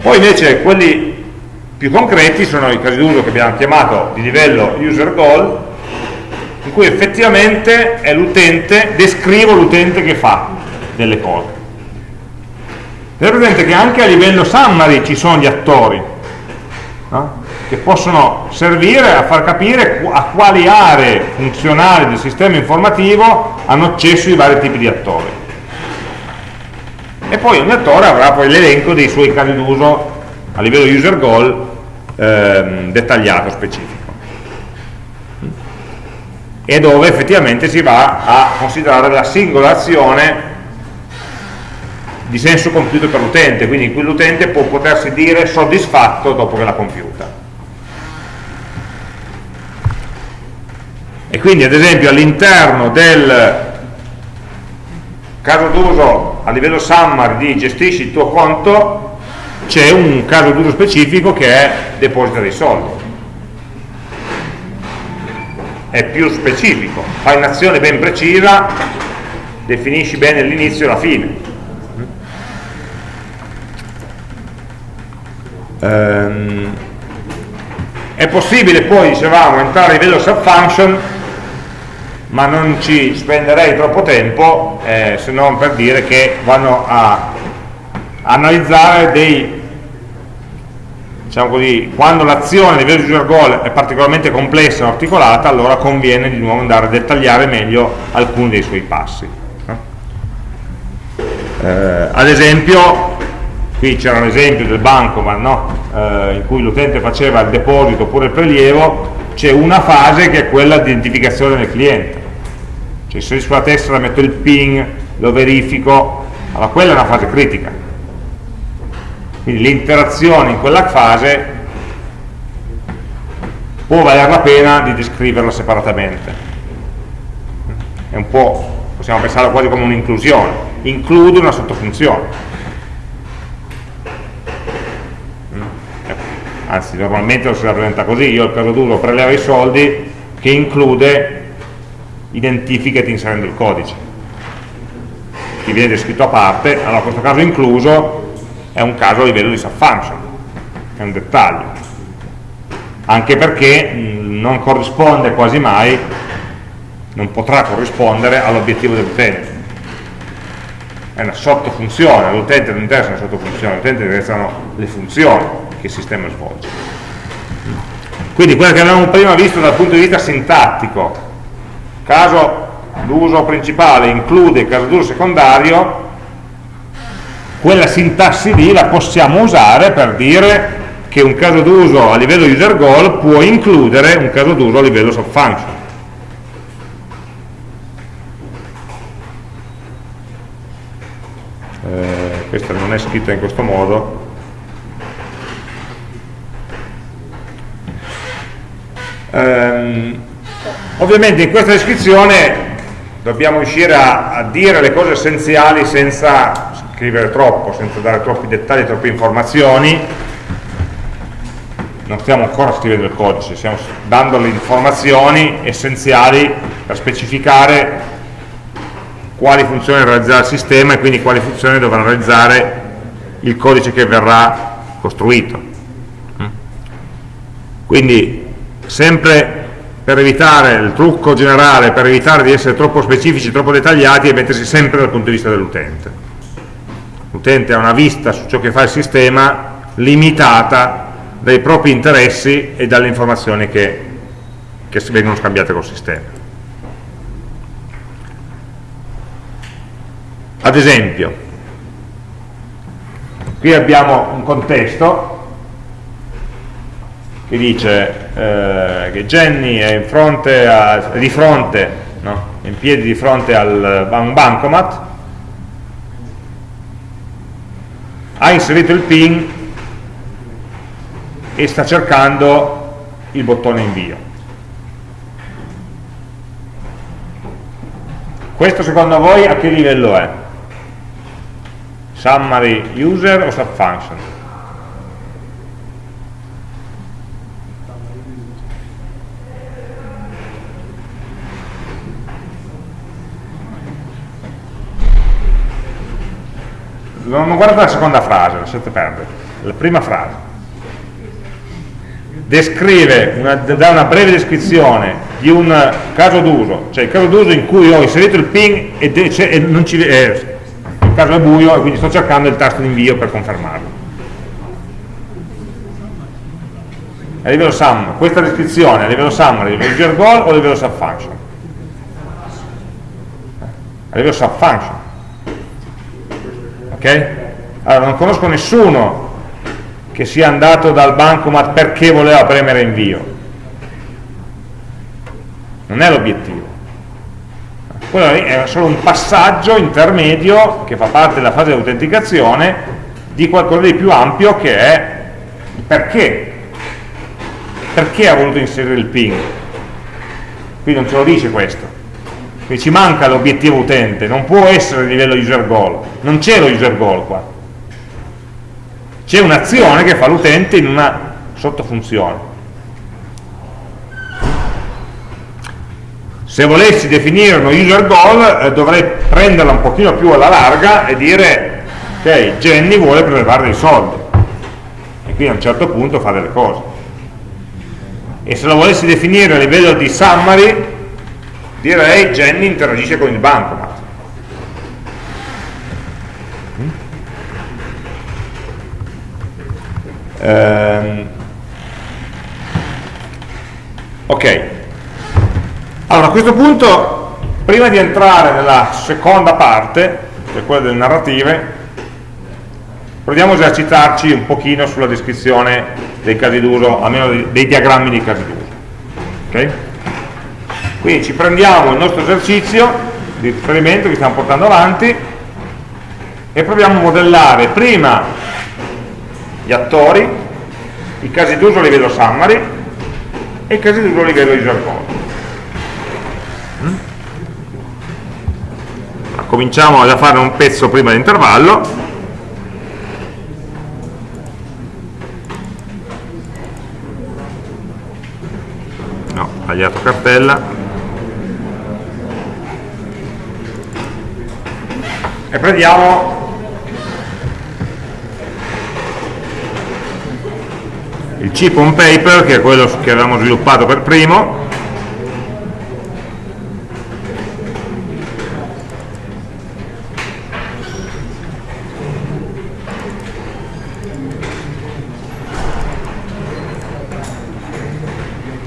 Poi invece quelli più concreti sono i casi d'uso che abbiamo chiamato di livello user goal, in cui effettivamente è l'utente, descrivo l'utente che fa delle cose. Tenete presente che anche a livello summary ci sono gli attori, no? che possono servire a far capire a quali aree funzionali del sistema informativo hanno accesso i vari tipi di attori. E poi ogni attore avrà poi l'elenco dei suoi casi d'uso a livello user goal ehm, dettagliato, specifico. E dove effettivamente si va a considerare la singola azione di senso compiuto per l'utente, quindi in cui l'utente può potersi dire soddisfatto dopo che l'ha compiuta. e quindi ad esempio all'interno del caso d'uso a livello summary di gestisci il tuo conto c'è un caso d'uso specifico che è deposita dei soldi è più specifico fai un'azione ben precisa definisci bene l'inizio e la fine um, è possibile poi dicevamo entrare a livello subfunction ma non ci spenderei troppo tempo eh, se non per dire che vanno a analizzare dei diciamo così, quando l'azione a livello user goal è particolarmente complessa e articolata allora conviene di nuovo andare a dettagliare meglio alcuni dei suoi passi eh, ad esempio qui c'era un esempio del banco ma no? eh, in cui l'utente faceva il deposito oppure il prelievo c'è una fase che è quella di identificazione del cliente. Cioè se sulla tessera metto il ping lo verifico allora quella è una fase critica. Quindi l'interazione in quella fase può valere la pena di descriverla separatamente. È un po' possiamo pensarla quasi come un'inclusione. Include una sottofunzione anzi normalmente lo si rappresenta così, io il caso d'uso preleva i soldi che include identificati inserendo il codice che viene descritto a parte, allora questo caso incluso è un caso a livello di subfunction, è un dettaglio. Anche perché non corrisponde quasi mai non potrà corrispondere all'obiettivo dell'utente è una sottofunzione, all'utente non interessa una sottofunzione, all'utente interessano le funzioni che il sistema svolge. Quindi quello che avevamo prima visto dal punto di vista sintattico, caso d'uso principale include caso d'uso secondario, quella sintassi lì la possiamo usare per dire che un caso d'uso a livello user goal può includere un caso d'uso a livello subfunction. Eh, questa non è scritta in questo modo, Ehm, ovviamente in questa descrizione dobbiamo riuscire a, a, dire le cose essenziali senza scrivere troppo, senza dare troppi dettagli, troppe informazioni. Non stiamo ancora scrivendo il codice, stiamo dando le informazioni essenziali per specificare quali funzioni realizzerà il sistema e quindi quali funzioni dovrà realizzare il codice che verrà costruito. Quindi sempre per evitare il trucco generale, per evitare di essere troppo specifici, troppo dettagliati e mettersi sempre dal punto di vista dell'utente. L'utente ha una vista su ciò che fa il sistema limitata dai propri interessi e dalle informazioni che, che vengono scambiate col sistema. ad esempio qui abbiamo un contesto che dice eh, che Jenny è, fronte a, di fronte, no? in piedi di fronte al un bancomat, ha inserito il pin e sta cercando il bottone invio. Questo secondo voi a che livello è? Summary user o subfunction? Non guardate la seconda frase, lasciate perdere, la prima frase. Descrive, una, dà una breve descrizione di un caso d'uso, cioè il caso d'uso in cui ho inserito il ping e, e non ci, eh, il caso è buio e quindi sto cercando il tasto di invio per confermarlo. A livello sum, questa descrizione a livello summary, a livello user goal o a livello subfunction? A livello subfunction ok? Allora, non conosco nessuno che sia andato dal bancomat perché voleva premere invio. Non è l'obiettivo. Quello è solo un passaggio intermedio che fa parte della fase di autenticazione di qualcosa di più ampio che è perché. Perché ha voluto inserire il ping? Qui non ce lo dice questo quindi ci manca l'obiettivo utente, non può essere a livello user goal, non c'è lo user goal qua. C'è un'azione che fa l'utente in una sottofunzione. Se volessi definire uno user goal eh, dovrei prenderla un pochino più alla larga e dire ok, Jenny vuole prelevare dei soldi e quindi a un certo punto fa delle cose. E se lo volessi definire a livello di summary direi Jenny interagisce con il bancomat. Ehm, ok. Allora a questo punto prima di entrare nella seconda parte che è quella delle narrative proviamo a esercitarci un pochino sulla descrizione dei casi d'uso almeno dei, dei diagrammi di casi d'uso. Ok? Quindi ci prendiamo il nostro esercizio di riferimento che stiamo portando avanti e proviamo a modellare prima gli attori, i casi d'uso a livello summary e i casi d'uso a livello user code. Mm? Cominciamo a fare un pezzo prima dell'intervallo no, tagliato cartella e prendiamo. Il chip on paper che è quello che avevamo sviluppato per primo.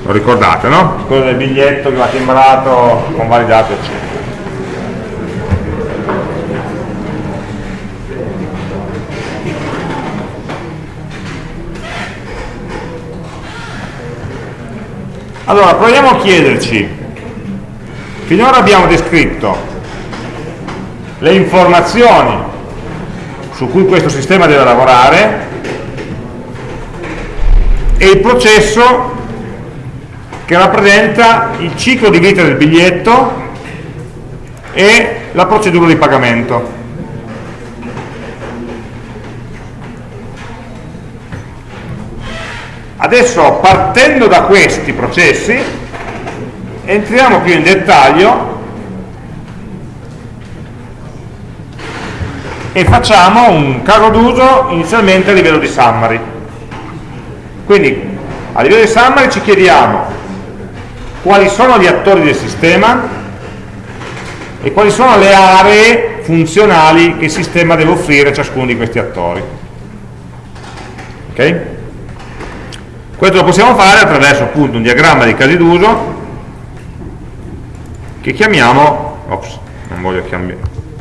Lo ricordate no? quello del biglietto che va timbrato convalidato eccetera Allora, proviamo a chiederci, finora abbiamo descritto le informazioni su cui questo sistema deve lavorare e il processo che rappresenta il ciclo di vita del biglietto e la procedura di pagamento. Adesso partendo da questi processi entriamo più in dettaglio e facciamo un caso d'uso inizialmente a livello di summary. Quindi a livello di summary ci chiediamo quali sono gli attori del sistema e quali sono le aree funzionali che il sistema deve offrire a ciascuno di questi attori. Okay? Questo lo possiamo fare attraverso appunto un diagramma di casi d'uso che chiamiamo, ops, non voglio,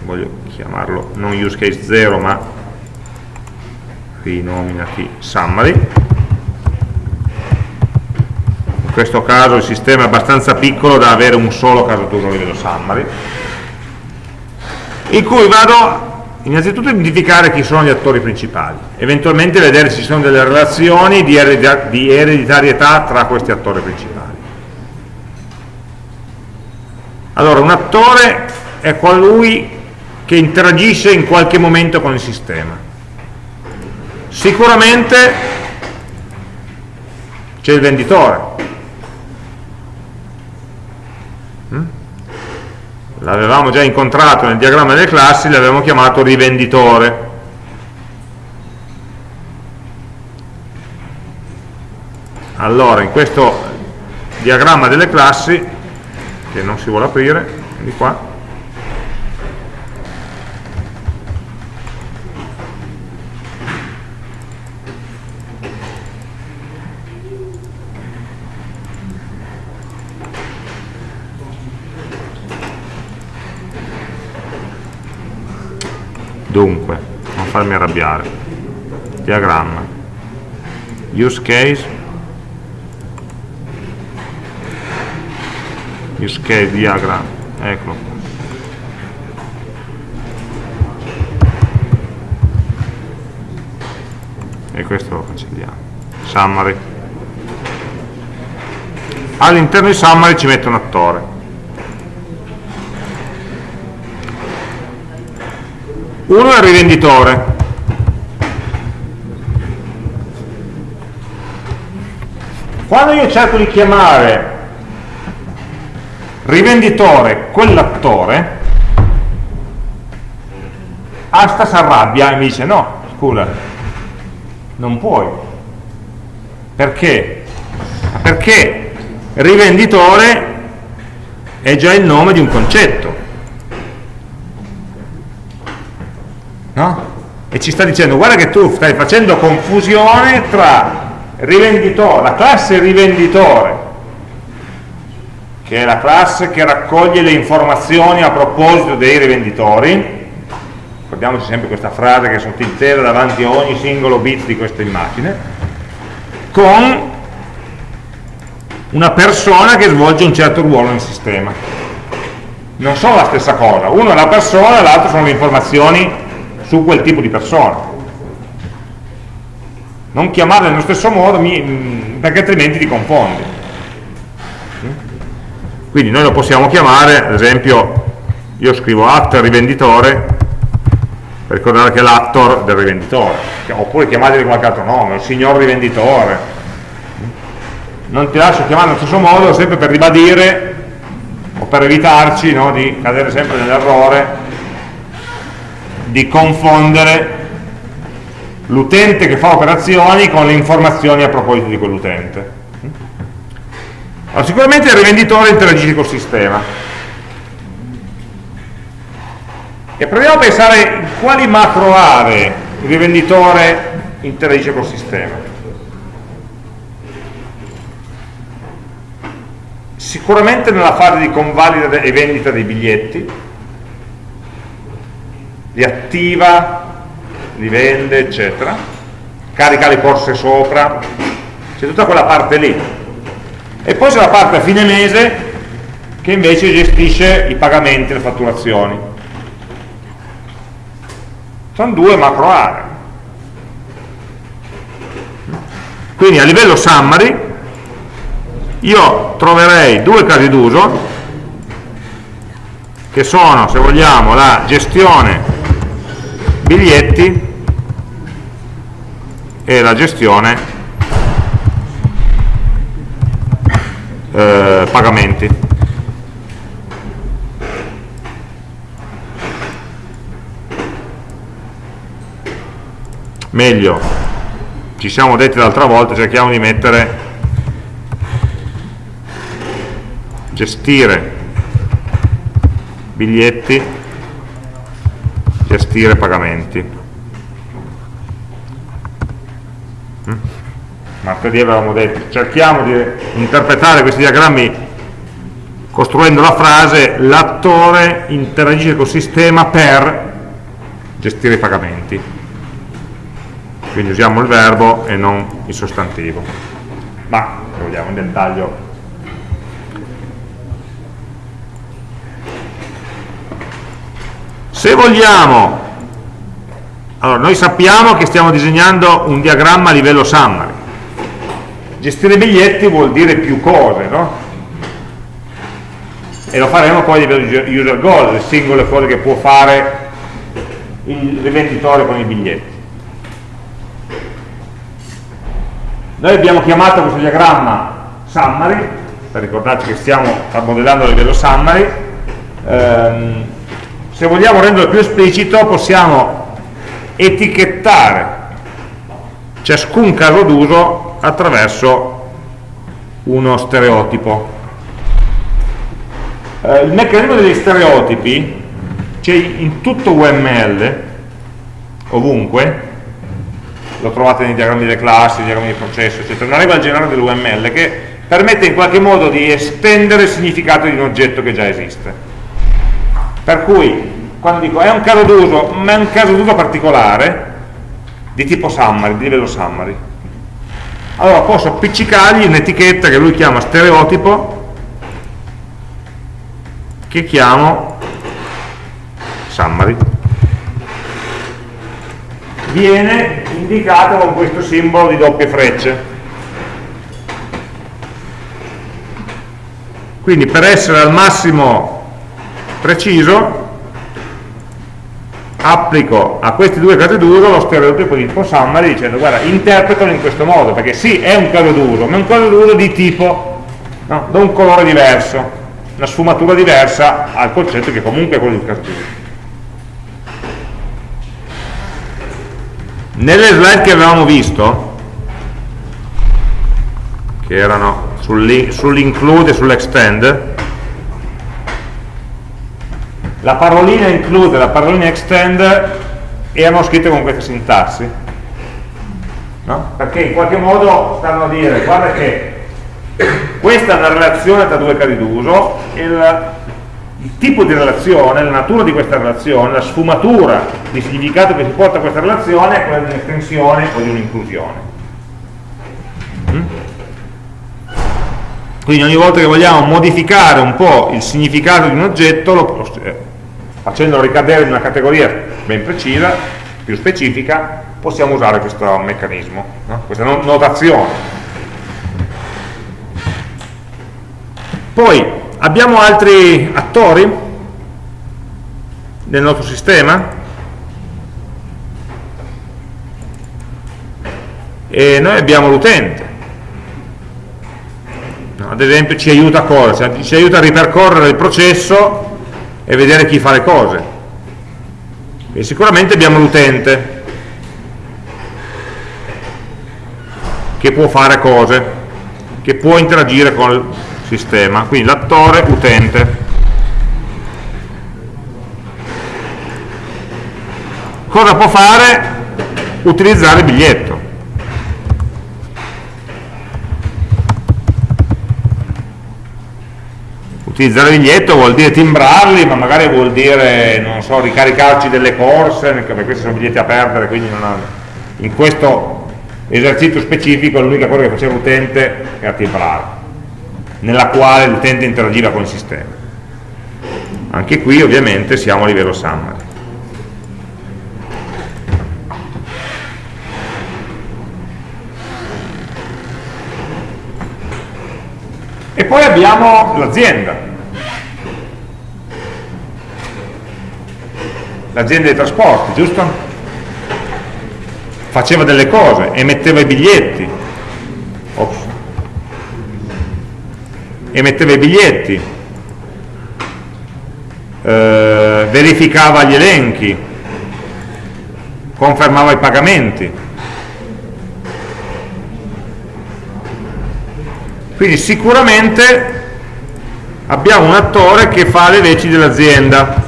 voglio chiamarlo non use case 0 ma rinominati summary. In questo caso il sistema è abbastanza piccolo da avere un solo caso d'uso a livello summary in cui vado innanzitutto identificare chi sono gli attori principali eventualmente vedere se ci sono delle relazioni di ereditarietà tra questi attori principali. Allora un attore è colui che interagisce in qualche momento con il sistema. Sicuramente c'è il venditore l'avevamo già incontrato nel diagramma delle classi l'avevamo chiamato rivenditore. Allora in questo diagramma delle classi che non si vuole aprire di qua dunque non farmi arrabbiare. Diagramma use case. Use case diagram. Eccolo. E questo lo cancelliamo. Summary. All'interno di summary ci metto un attore uno è il rivenditore. Quando io cerco di chiamare rivenditore quell'attore Asta si arrabbia e mi dice no, scusa non puoi. Perché? perché rivenditore è già il nome di un concetto no? E ci sta dicendo guarda che tu stai facendo confusione tra rivenditore, la classe rivenditore che è la classe che raccoglie le informazioni a proposito dei rivenditori. Ricordiamoci sempre questa frase che è sottintesa davanti a ogni singolo bit di questa immagine con una persona che svolge un certo ruolo nel sistema. Non sono la stessa cosa. Uno è la persona e l'altro sono le informazioni su quel tipo di persona. Non chiamarle nello stesso modo perché altrimenti ti confondi. Quindi noi lo possiamo chiamare ad esempio io scrivo act rivenditore per ricordare che è l'actor del rivenditore. Oppure chiamateli qualche altro nome il signor rivenditore. Non ti lascio chiamare nello stesso modo sempre per ribadire o per evitarci no, di cadere sempre nell'errore di confondere l'utente che fa operazioni con le informazioni a proposito di quell'utente. Allora, sicuramente il rivenditore interagisce col sistema. E proviamo a pensare quali macro aree il rivenditore interagisce col sistema. Sicuramente nella fase di convalida e vendita dei biglietti, li attiva, li vende, eccetera, carica le corse sopra, c'è tutta quella parte lì. E poi c'è la parte a fine mese che invece gestisce i pagamenti, le fatturazioni. Sono due macro aree. Quindi a livello summary io troverei due casi d'uso che sono, se vogliamo, la gestione biglietti e la gestione eh, pagamenti. Meglio ci siamo detti l'altra volta cerchiamo di mettere gestire biglietti gestire pagamenti mm? martedì avevamo detto cerchiamo di interpretare questi diagrammi costruendo la frase l'attore interagisce col sistema per gestire i pagamenti. Quindi usiamo il verbo e non il sostantivo. Ma, se vogliamo, in dettaglio se vogliamo. Allora noi sappiamo che stiamo disegnando un diagramma a livello summary. Gestire biglietti vuol dire più cose no? e lo faremo poi a livello di user goal le singole cose che può fare il rivenditore con i biglietti. Noi abbiamo chiamato questo diagramma summary per ricordarci che stiamo modellando a livello summary ehm, se vogliamo renderlo più esplicito possiamo etichettare ciascun caso d'uso attraverso uno stereotipo. Eh, il meccanismo degli stereotipi c'è in tutto UML ovunque. Lo trovate nei diagrammi delle classi, nei diagrammi di processo eccetera, una regola generale dell'UML che permette in qualche modo di estendere il significato di un oggetto che già esiste per cui quando dico è un caso d'uso ma è un caso d'uso particolare di tipo summary, di livello summary. Allora posso appiccicargli un'etichetta che lui chiama stereotipo che chiamo summary. Viene indicato con questo simbolo di doppie frecce. Quindi per essere al massimo preciso applico a questi due casi d'uso lo stereotipo di tipo summary dicendo guarda interpretalo in questo modo perché sì è un caso d'uso ma è un caso d'uso di tipo no, da un colore diverso una sfumatura diversa al concetto che comunque è quello di cartone. Nelle slide che avevamo visto, che erano sull'include e sull'extend, la parolina include e la parolina extend erano scritte con questa sintassi, no? perché in qualche modo stanno a dire guarda che questa è una relazione tra due casi d'uso il, il tipo di relazione, la natura di questa relazione, la sfumatura di significato che si porta a questa relazione è quella di un'estensione o di un'inclusione. Mm? Quindi ogni volta che vogliamo modificare un po' il significato di un oggetto, lo, eh, facendolo ricadere in una categoria ben precisa, più specifica, possiamo usare questo meccanismo, no? questa notazione Poi abbiamo altri attori nel nostro sistema e noi abbiamo l'utente. ad esempio ci aiuta a cosa? Ci aiuta a ripercorrere il processo e vedere chi fa le cose. E sicuramente abbiamo l'utente che può fare cose, che può interagire con sistema, quindi l'attore utente. Cosa può fare? Utilizzare il biglietto. Utilizzare il biglietto vuol dire timbrarli, ma magari vuol dire, non so, ricaricarci delle corse, perché questi sono biglietti a perdere, quindi ha, in questo esercizio specifico l'unica cosa che faceva l'utente era timbrare nella quale l'utente interagiva con il sistema. Anche qui ovviamente siamo a livello summary. E poi abbiamo l'azienda. L'azienda dei trasporti, giusto? Faceva delle cose, emetteva i biglietti, Ops. Emetteva i biglietti, eh, verificava gli elenchi, confermava i pagamenti. Quindi sicuramente abbiamo un attore che fa le veci dell'azienda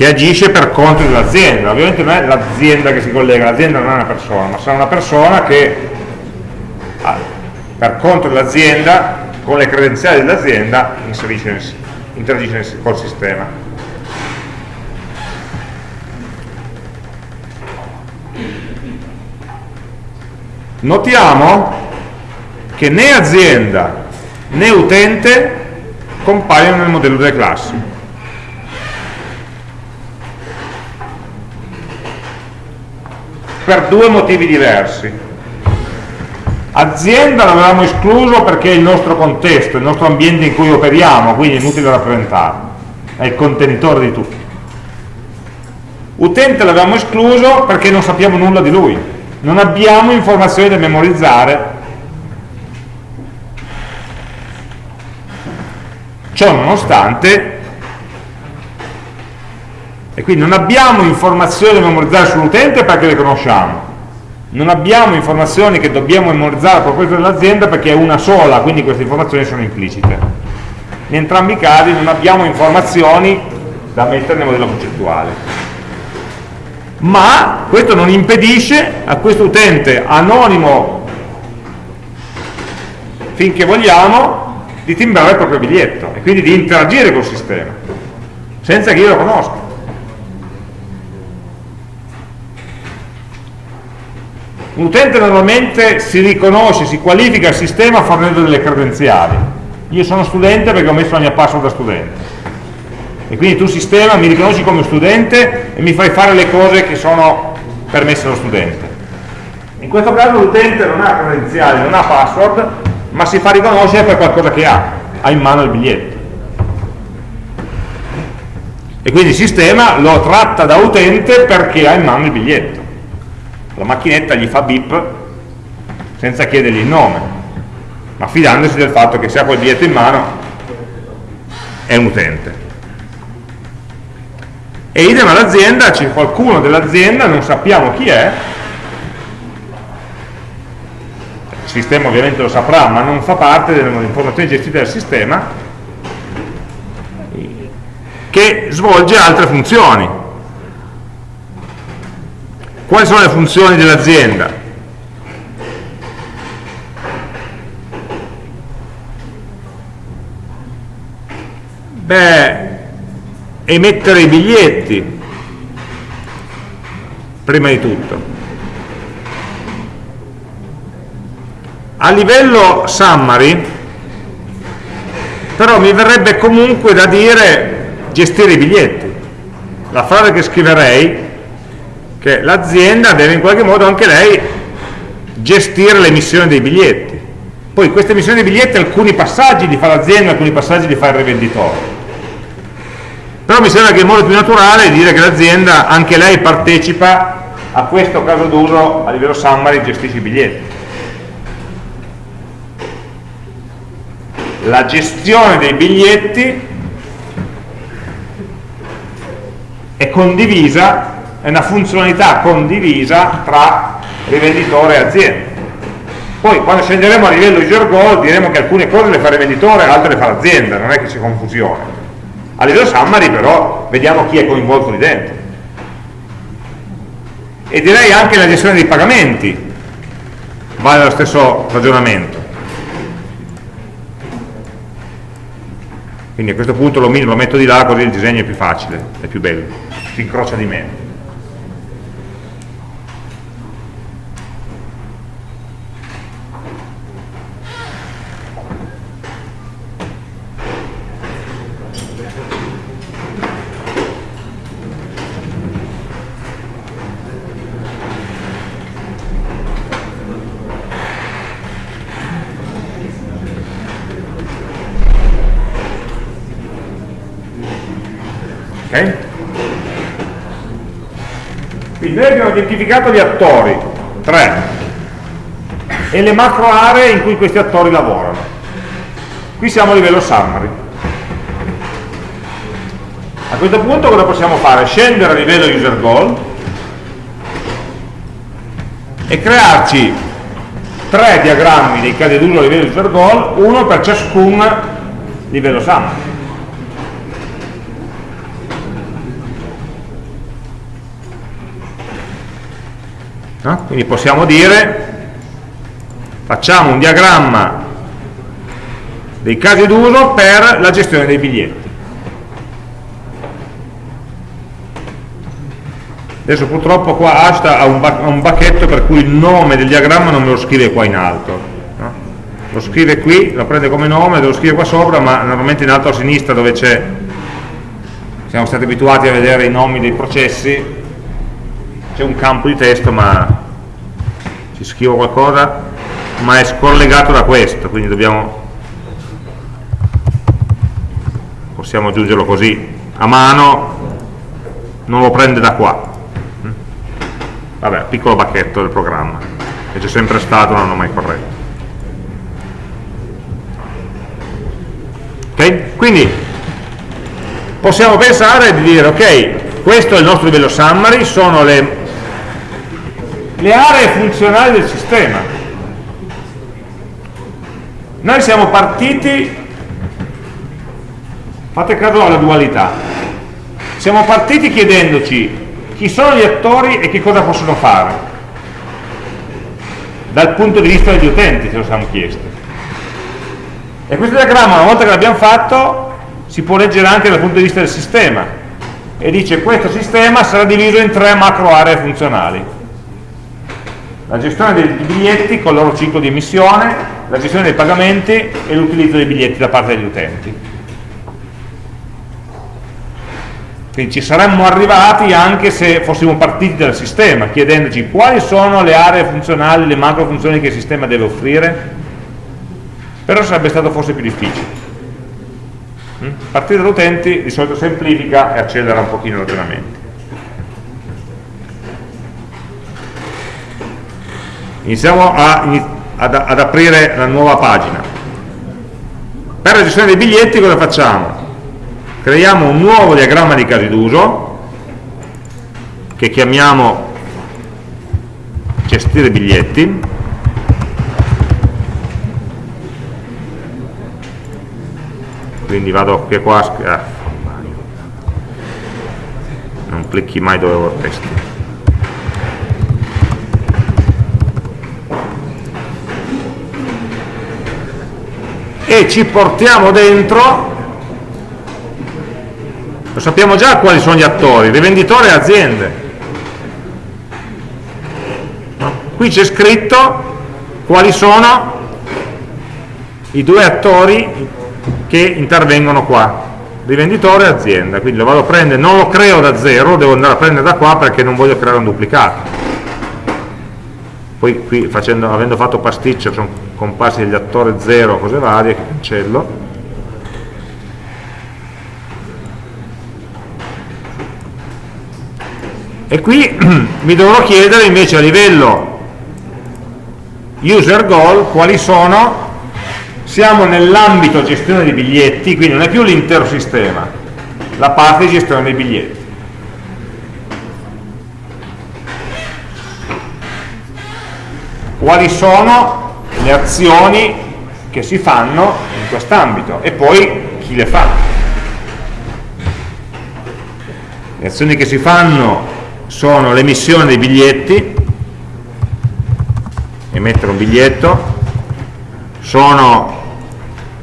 che agisce per conto dell'azienda. Ovviamente non è l'azienda che si collega, l'azienda non è una persona, ma sarà una persona che per conto dell'azienda con le credenziali dell'azienda interagisce col sistema. Notiamo che né azienda né utente compaiono nel modello delle classi. Per due motivi diversi. Azienda l'avevamo escluso perché è il nostro contesto, il nostro ambiente in cui operiamo, quindi è inutile rappresentarlo, è il contenitore di tutto. Utente l'avevamo escluso perché non sappiamo nulla di lui, non abbiamo informazioni da memorizzare Ciò nonostante, e quindi non abbiamo informazioni da memorizzare sull'utente perché le conosciamo, non abbiamo informazioni che dobbiamo memorizzare a proposito dell'azienda perché è una sola, quindi queste informazioni sono implicite. In entrambi i casi non abbiamo informazioni da mettere nel modello concettuale. Ma questo non impedisce a questo utente anonimo finché vogliamo di timbrare il proprio biglietto e quindi di interagire col sistema senza che io lo conosca un utente normalmente si riconosce, si qualifica al sistema fornendo delle credenziali io sono studente perché ho messo la mia password da studente e quindi tu sistema mi riconosci come studente e mi fai fare le cose che sono permesse allo studente in questo caso l'utente non ha credenziali, non ha password ma si fa riconoscere per qualcosa che ha, ha in mano il biglietto. E quindi il sistema lo tratta da utente perché ha in mano il biglietto. La macchinetta gli fa bip senza chiedergli il nome, ma fidandosi del fatto che se ha quel biglietto in mano è un utente. E idem all'azienda, c'è qualcuno dell'azienda, non sappiamo chi è, il sistema ovviamente lo saprà, ma non fa parte delle informazioni gestite dal sistema, che svolge altre funzioni. Quali sono le funzioni dell'azienda? Beh, emettere i biglietti, prima di tutto. a livello summary però mi verrebbe comunque da dire gestire i biglietti la frase che scriverei che l'azienda deve in qualche modo anche lei gestire l'emissione dei biglietti. Poi questa emissione dei biglietti alcuni passaggi li fa l'azienda alcuni passaggi li fa il rivenditore. Però mi sembra che il modo più naturale è dire che l'azienda anche lei partecipa a questo caso d'uso a livello summary gestisce i biglietti. La gestione dei biglietti è condivisa, è una funzionalità condivisa tra rivenditore e azienda. Poi quando scenderemo a livello user goal diremo che alcune cose le fa il rivenditore, altre le fa l'azienda, non è che c'è confusione. A livello summary però vediamo chi è coinvolto lì dentro. E direi anche la gestione dei pagamenti vale lo stesso ragionamento. quindi a questo punto lo metto di là così il disegno è più facile, è più bello, si incrocia di meno. Quindi noi abbiamo identificato gli attori, tre, e le macro aree in cui questi attori lavorano. Qui siamo a livello summary. A questo punto cosa possiamo fare? Scendere a livello user goal e crearci tre diagrammi dei casi d'uso a livello user goal, uno per ciascun livello summary. No? quindi possiamo dire facciamo un diagramma dei casi d'uso per la gestione dei biglietti. Adesso purtroppo qua Asta ha un, ha un bacchetto per cui il nome del diagramma non me lo scrive qua in alto. Lo scrive qui, lo prende come nome, lo scrive qua sopra, ma normalmente in alto a sinistra dove c'è, siamo stati abituati a vedere i nomi dei processi, c'è un campo di testo ma ci scrivo qualcosa, ma è scollegato da questo, quindi dobbiamo possiamo aggiungerlo così. A mano non lo prende da qua. Vabbè, piccolo bacchetto del programma. Che c'è sempre stato, non l'ho mai corretto. Ok? quindi possiamo pensare di dire ok, questo è il nostro livello summary sono le, le aree funzionali del sistema. Noi siamo partiti fate caso alla dualità siamo partiti chiedendoci chi sono gli attori e che cosa possono fare dal punto di vista degli utenti ce lo siamo chiesti. E questo diagramma una volta che l'abbiamo fatto si può leggere anche dal punto di vista del sistema e dice questo sistema sarà diviso in tre macro aree funzionali la gestione dei biglietti con il loro ciclo di emissione la gestione dei pagamenti e l'utilizzo dei biglietti da parte degli utenti Quindi ci saremmo arrivati anche se fossimo partiti dal sistema, chiedendoci quali sono le aree funzionali, le macro funzioni che il sistema deve offrire, però sarebbe stato forse più difficile. Mm? Partire dall'utente di solito semplifica e accelera un pochino i ragionamenti. Iniziamo a, ad, ad aprire la nuova pagina. Per la gestione dei biglietti cosa facciamo? creiamo un nuovo diagramma di casi d'uso che chiamiamo gestire biglietti quindi vado qui qua ah, non clicchi mai dove vorresti e ci portiamo dentro lo sappiamo già quali sono gli attori, rivenditori e aziende. Qui c'è scritto quali sono i due attori che intervengono qua, rivenditore e azienda. Quindi lo vado a prendere, non lo creo da zero, devo andare a prendere da qua perché non voglio creare un duplicato. Poi qui facendo, avendo fatto pasticcio sono comparsi degli attori zero, cose varie, che cancello. E qui mi dovrò chiedere invece a livello user goal quali sono siamo nell'ambito gestione dei biglietti quindi non è più l'intero sistema la parte di gestione dei biglietti quali sono le azioni che si fanno in quest'ambito e poi chi le fa. Le azioni che si fanno sono l'emissione dei biglietti, emettere un biglietto, sono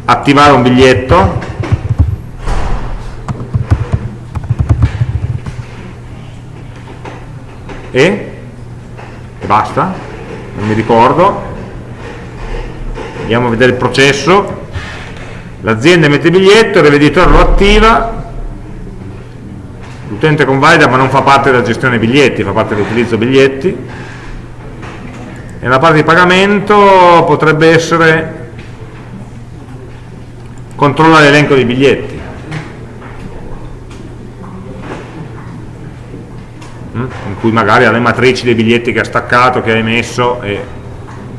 attivare un biglietto, e, e basta, non mi ricordo, andiamo a vedere il processo, l'azienda emette biglietto, il rivenditore lo attiva, l'utente convalida ma non fa parte della gestione biglietti, fa parte dell'utilizzo biglietti. E la parte di pagamento potrebbe essere controlla l'elenco dei biglietti mm? in cui magari ha le matrici dei biglietti che ha staccato, che ha emesso e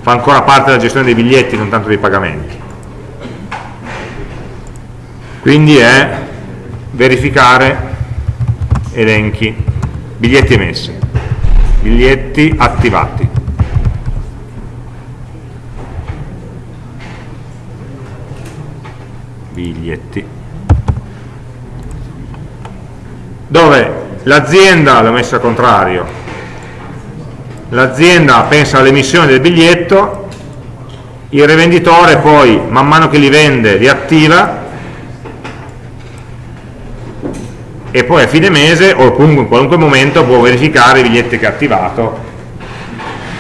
fa ancora parte della gestione dei biglietti, non tanto dei pagamenti quindi è verificare elenchi, biglietti emessi, biglietti attivati. Biglietti. Dove l'azienda l'ho messa al contrario, l'azienda pensa all'emissione del biglietto il rivenditore poi man mano che li vende li attiva e poi a fine mese o comunque in qualunque momento può verificare i biglietti che ha attivato.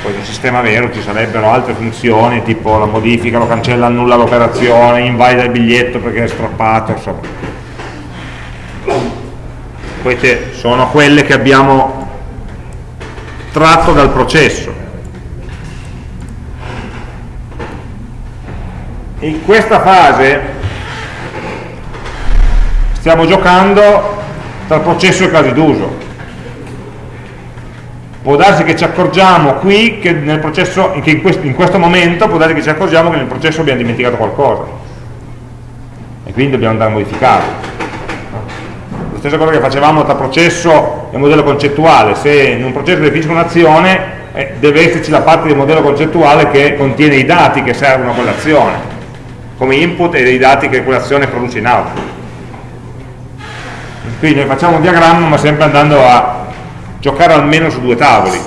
Poi nel sistema vero ci sarebbero altre funzioni tipo la modifica, lo cancella, annulla l'operazione, invalida il biglietto perché è strappato insomma queste sono quelle che abbiamo tratto dal processo. In questa fase stiamo giocando tra processo e casi d'uso. Può darsi che ci accorgiamo qui che, nel processo, che in, questo, in questo momento può darsi che ci accorgiamo che nel processo abbiamo dimenticato qualcosa. E quindi dobbiamo andare a modificarlo la stessa cosa che facevamo tra processo e modello concettuale se in un processo definisco un'azione eh, deve esserci la parte del modello concettuale che contiene i dati che servono a quell'azione come input e dei dati che quell'azione produce in output. Quindi noi facciamo un diagramma ma sempre andando a giocare almeno su due tavoli,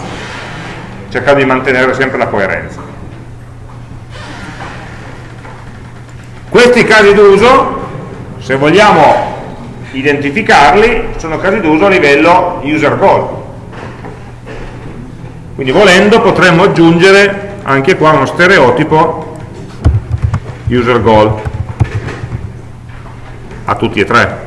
cercando di mantenere sempre la coerenza. Questi casi d'uso, se vogliamo identificarli, sono casi d'uso a livello user goal. Quindi volendo potremmo aggiungere anche qua uno stereotipo user goal a tutti e tre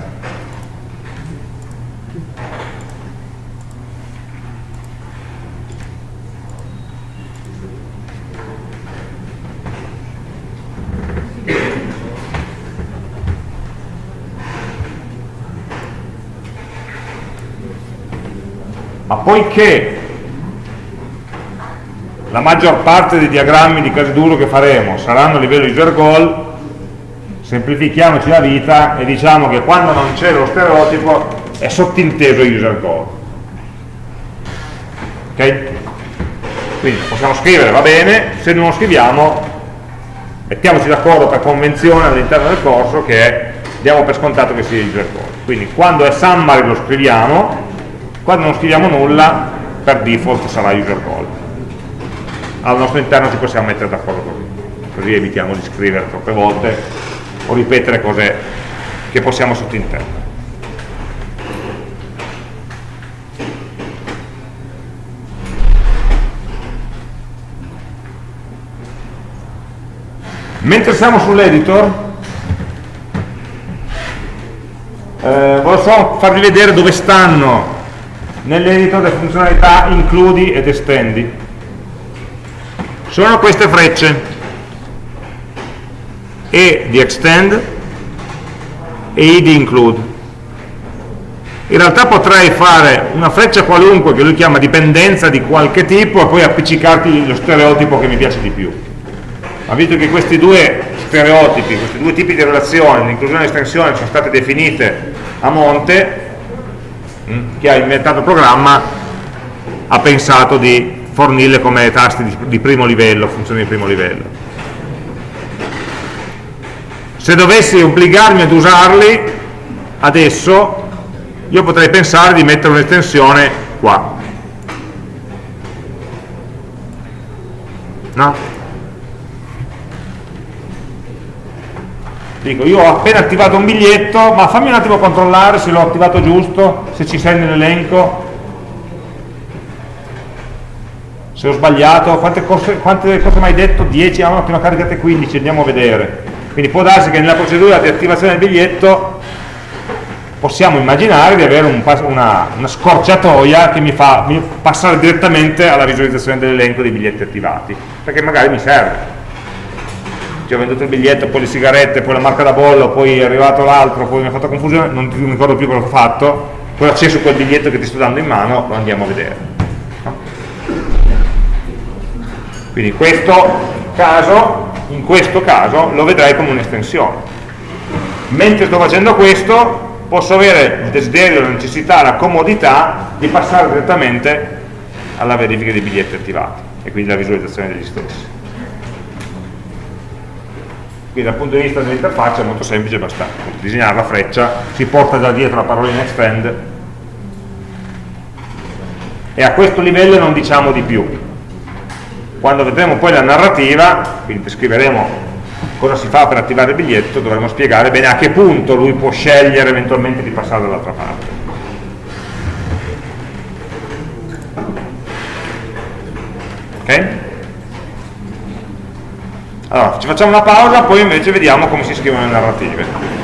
ma poiché la maggior parte dei diagrammi di casi d'uso che faremo saranno a livello user goal semplifichiamoci la vita e diciamo che quando non c'è lo stereotipo è sottinteso user goal ok? quindi possiamo scrivere, va bene? Se non lo scriviamo mettiamoci d'accordo per convenzione all'interno del corso che diamo per scontato che sia user goal quindi quando è summary lo scriviamo quando non scriviamo nulla per default sarà user goal al nostro interno ci possiamo mettere d'accordo. Così così evitiamo di scrivere troppe volte o ripetere cose che possiamo sottintendere mentre siamo sull'editor eh, volevo farvi vedere dove stanno nell'editor le funzionalità includi ed estendi. Sono queste frecce. E di extend e I di include. In realtà potrei fare una freccia qualunque che lui chiama dipendenza di qualche tipo e poi appiccicarti lo stereotipo che mi piace di più. Ma visto che questi due stereotipi, questi due tipi di relazioni, l'inclusione e l'estensione sono state definite a monte mm, chi ha inventato il programma ha pensato di fornirle come tasti di, di primo livello, funzioni di primo livello. Se dovessi obbligarmi ad usarli, adesso io potrei pensare di mettere un'estensione qua. No? Dico, io ho appena attivato un biglietto, ma fammi un attimo controllare se l'ho attivato giusto, se ci sei nell'elenco, se ho sbagliato, quante cose, quante cose mai detto? 10, ah, no, ne ho caricate 15, andiamo a vedere. Quindi può darsi che nella procedura di attivazione del biglietto possiamo immaginare di avere un, una, una, scorciatoia che mi fa mi passare direttamente alla visualizzazione dell'elenco dei biglietti attivati, perché magari mi serve. Ci ho venduto il biglietto, poi le sigarette, poi la marca da bollo, poi è arrivato l'altro, poi mi ha fatto confusione, non mi ricordo più cosa ho fatto, poi acceso quel biglietto che ti sto dando in mano, lo andiamo a vedere. Quindi questo caso, in questo caso lo vedrei come un'estensione. Mentre sto facendo questo posso avere il desiderio, la necessità, la comodità di passare direttamente alla verifica dei biglietti attivati e quindi la visualizzazione degli stessi. Quindi dal punto di vista dell'interfaccia è molto semplice, basta disegnare la freccia, si porta da dietro la parolina extend e a questo livello non diciamo di più quando vedremo poi la narrativa, quindi descriveremo cosa si fa per attivare il biglietto, dovremo spiegare bene a che punto lui può scegliere eventualmente di passare dall'altra parte. Ok? Allora, ci facciamo una pausa, poi invece vediamo come si scrivono le narrative.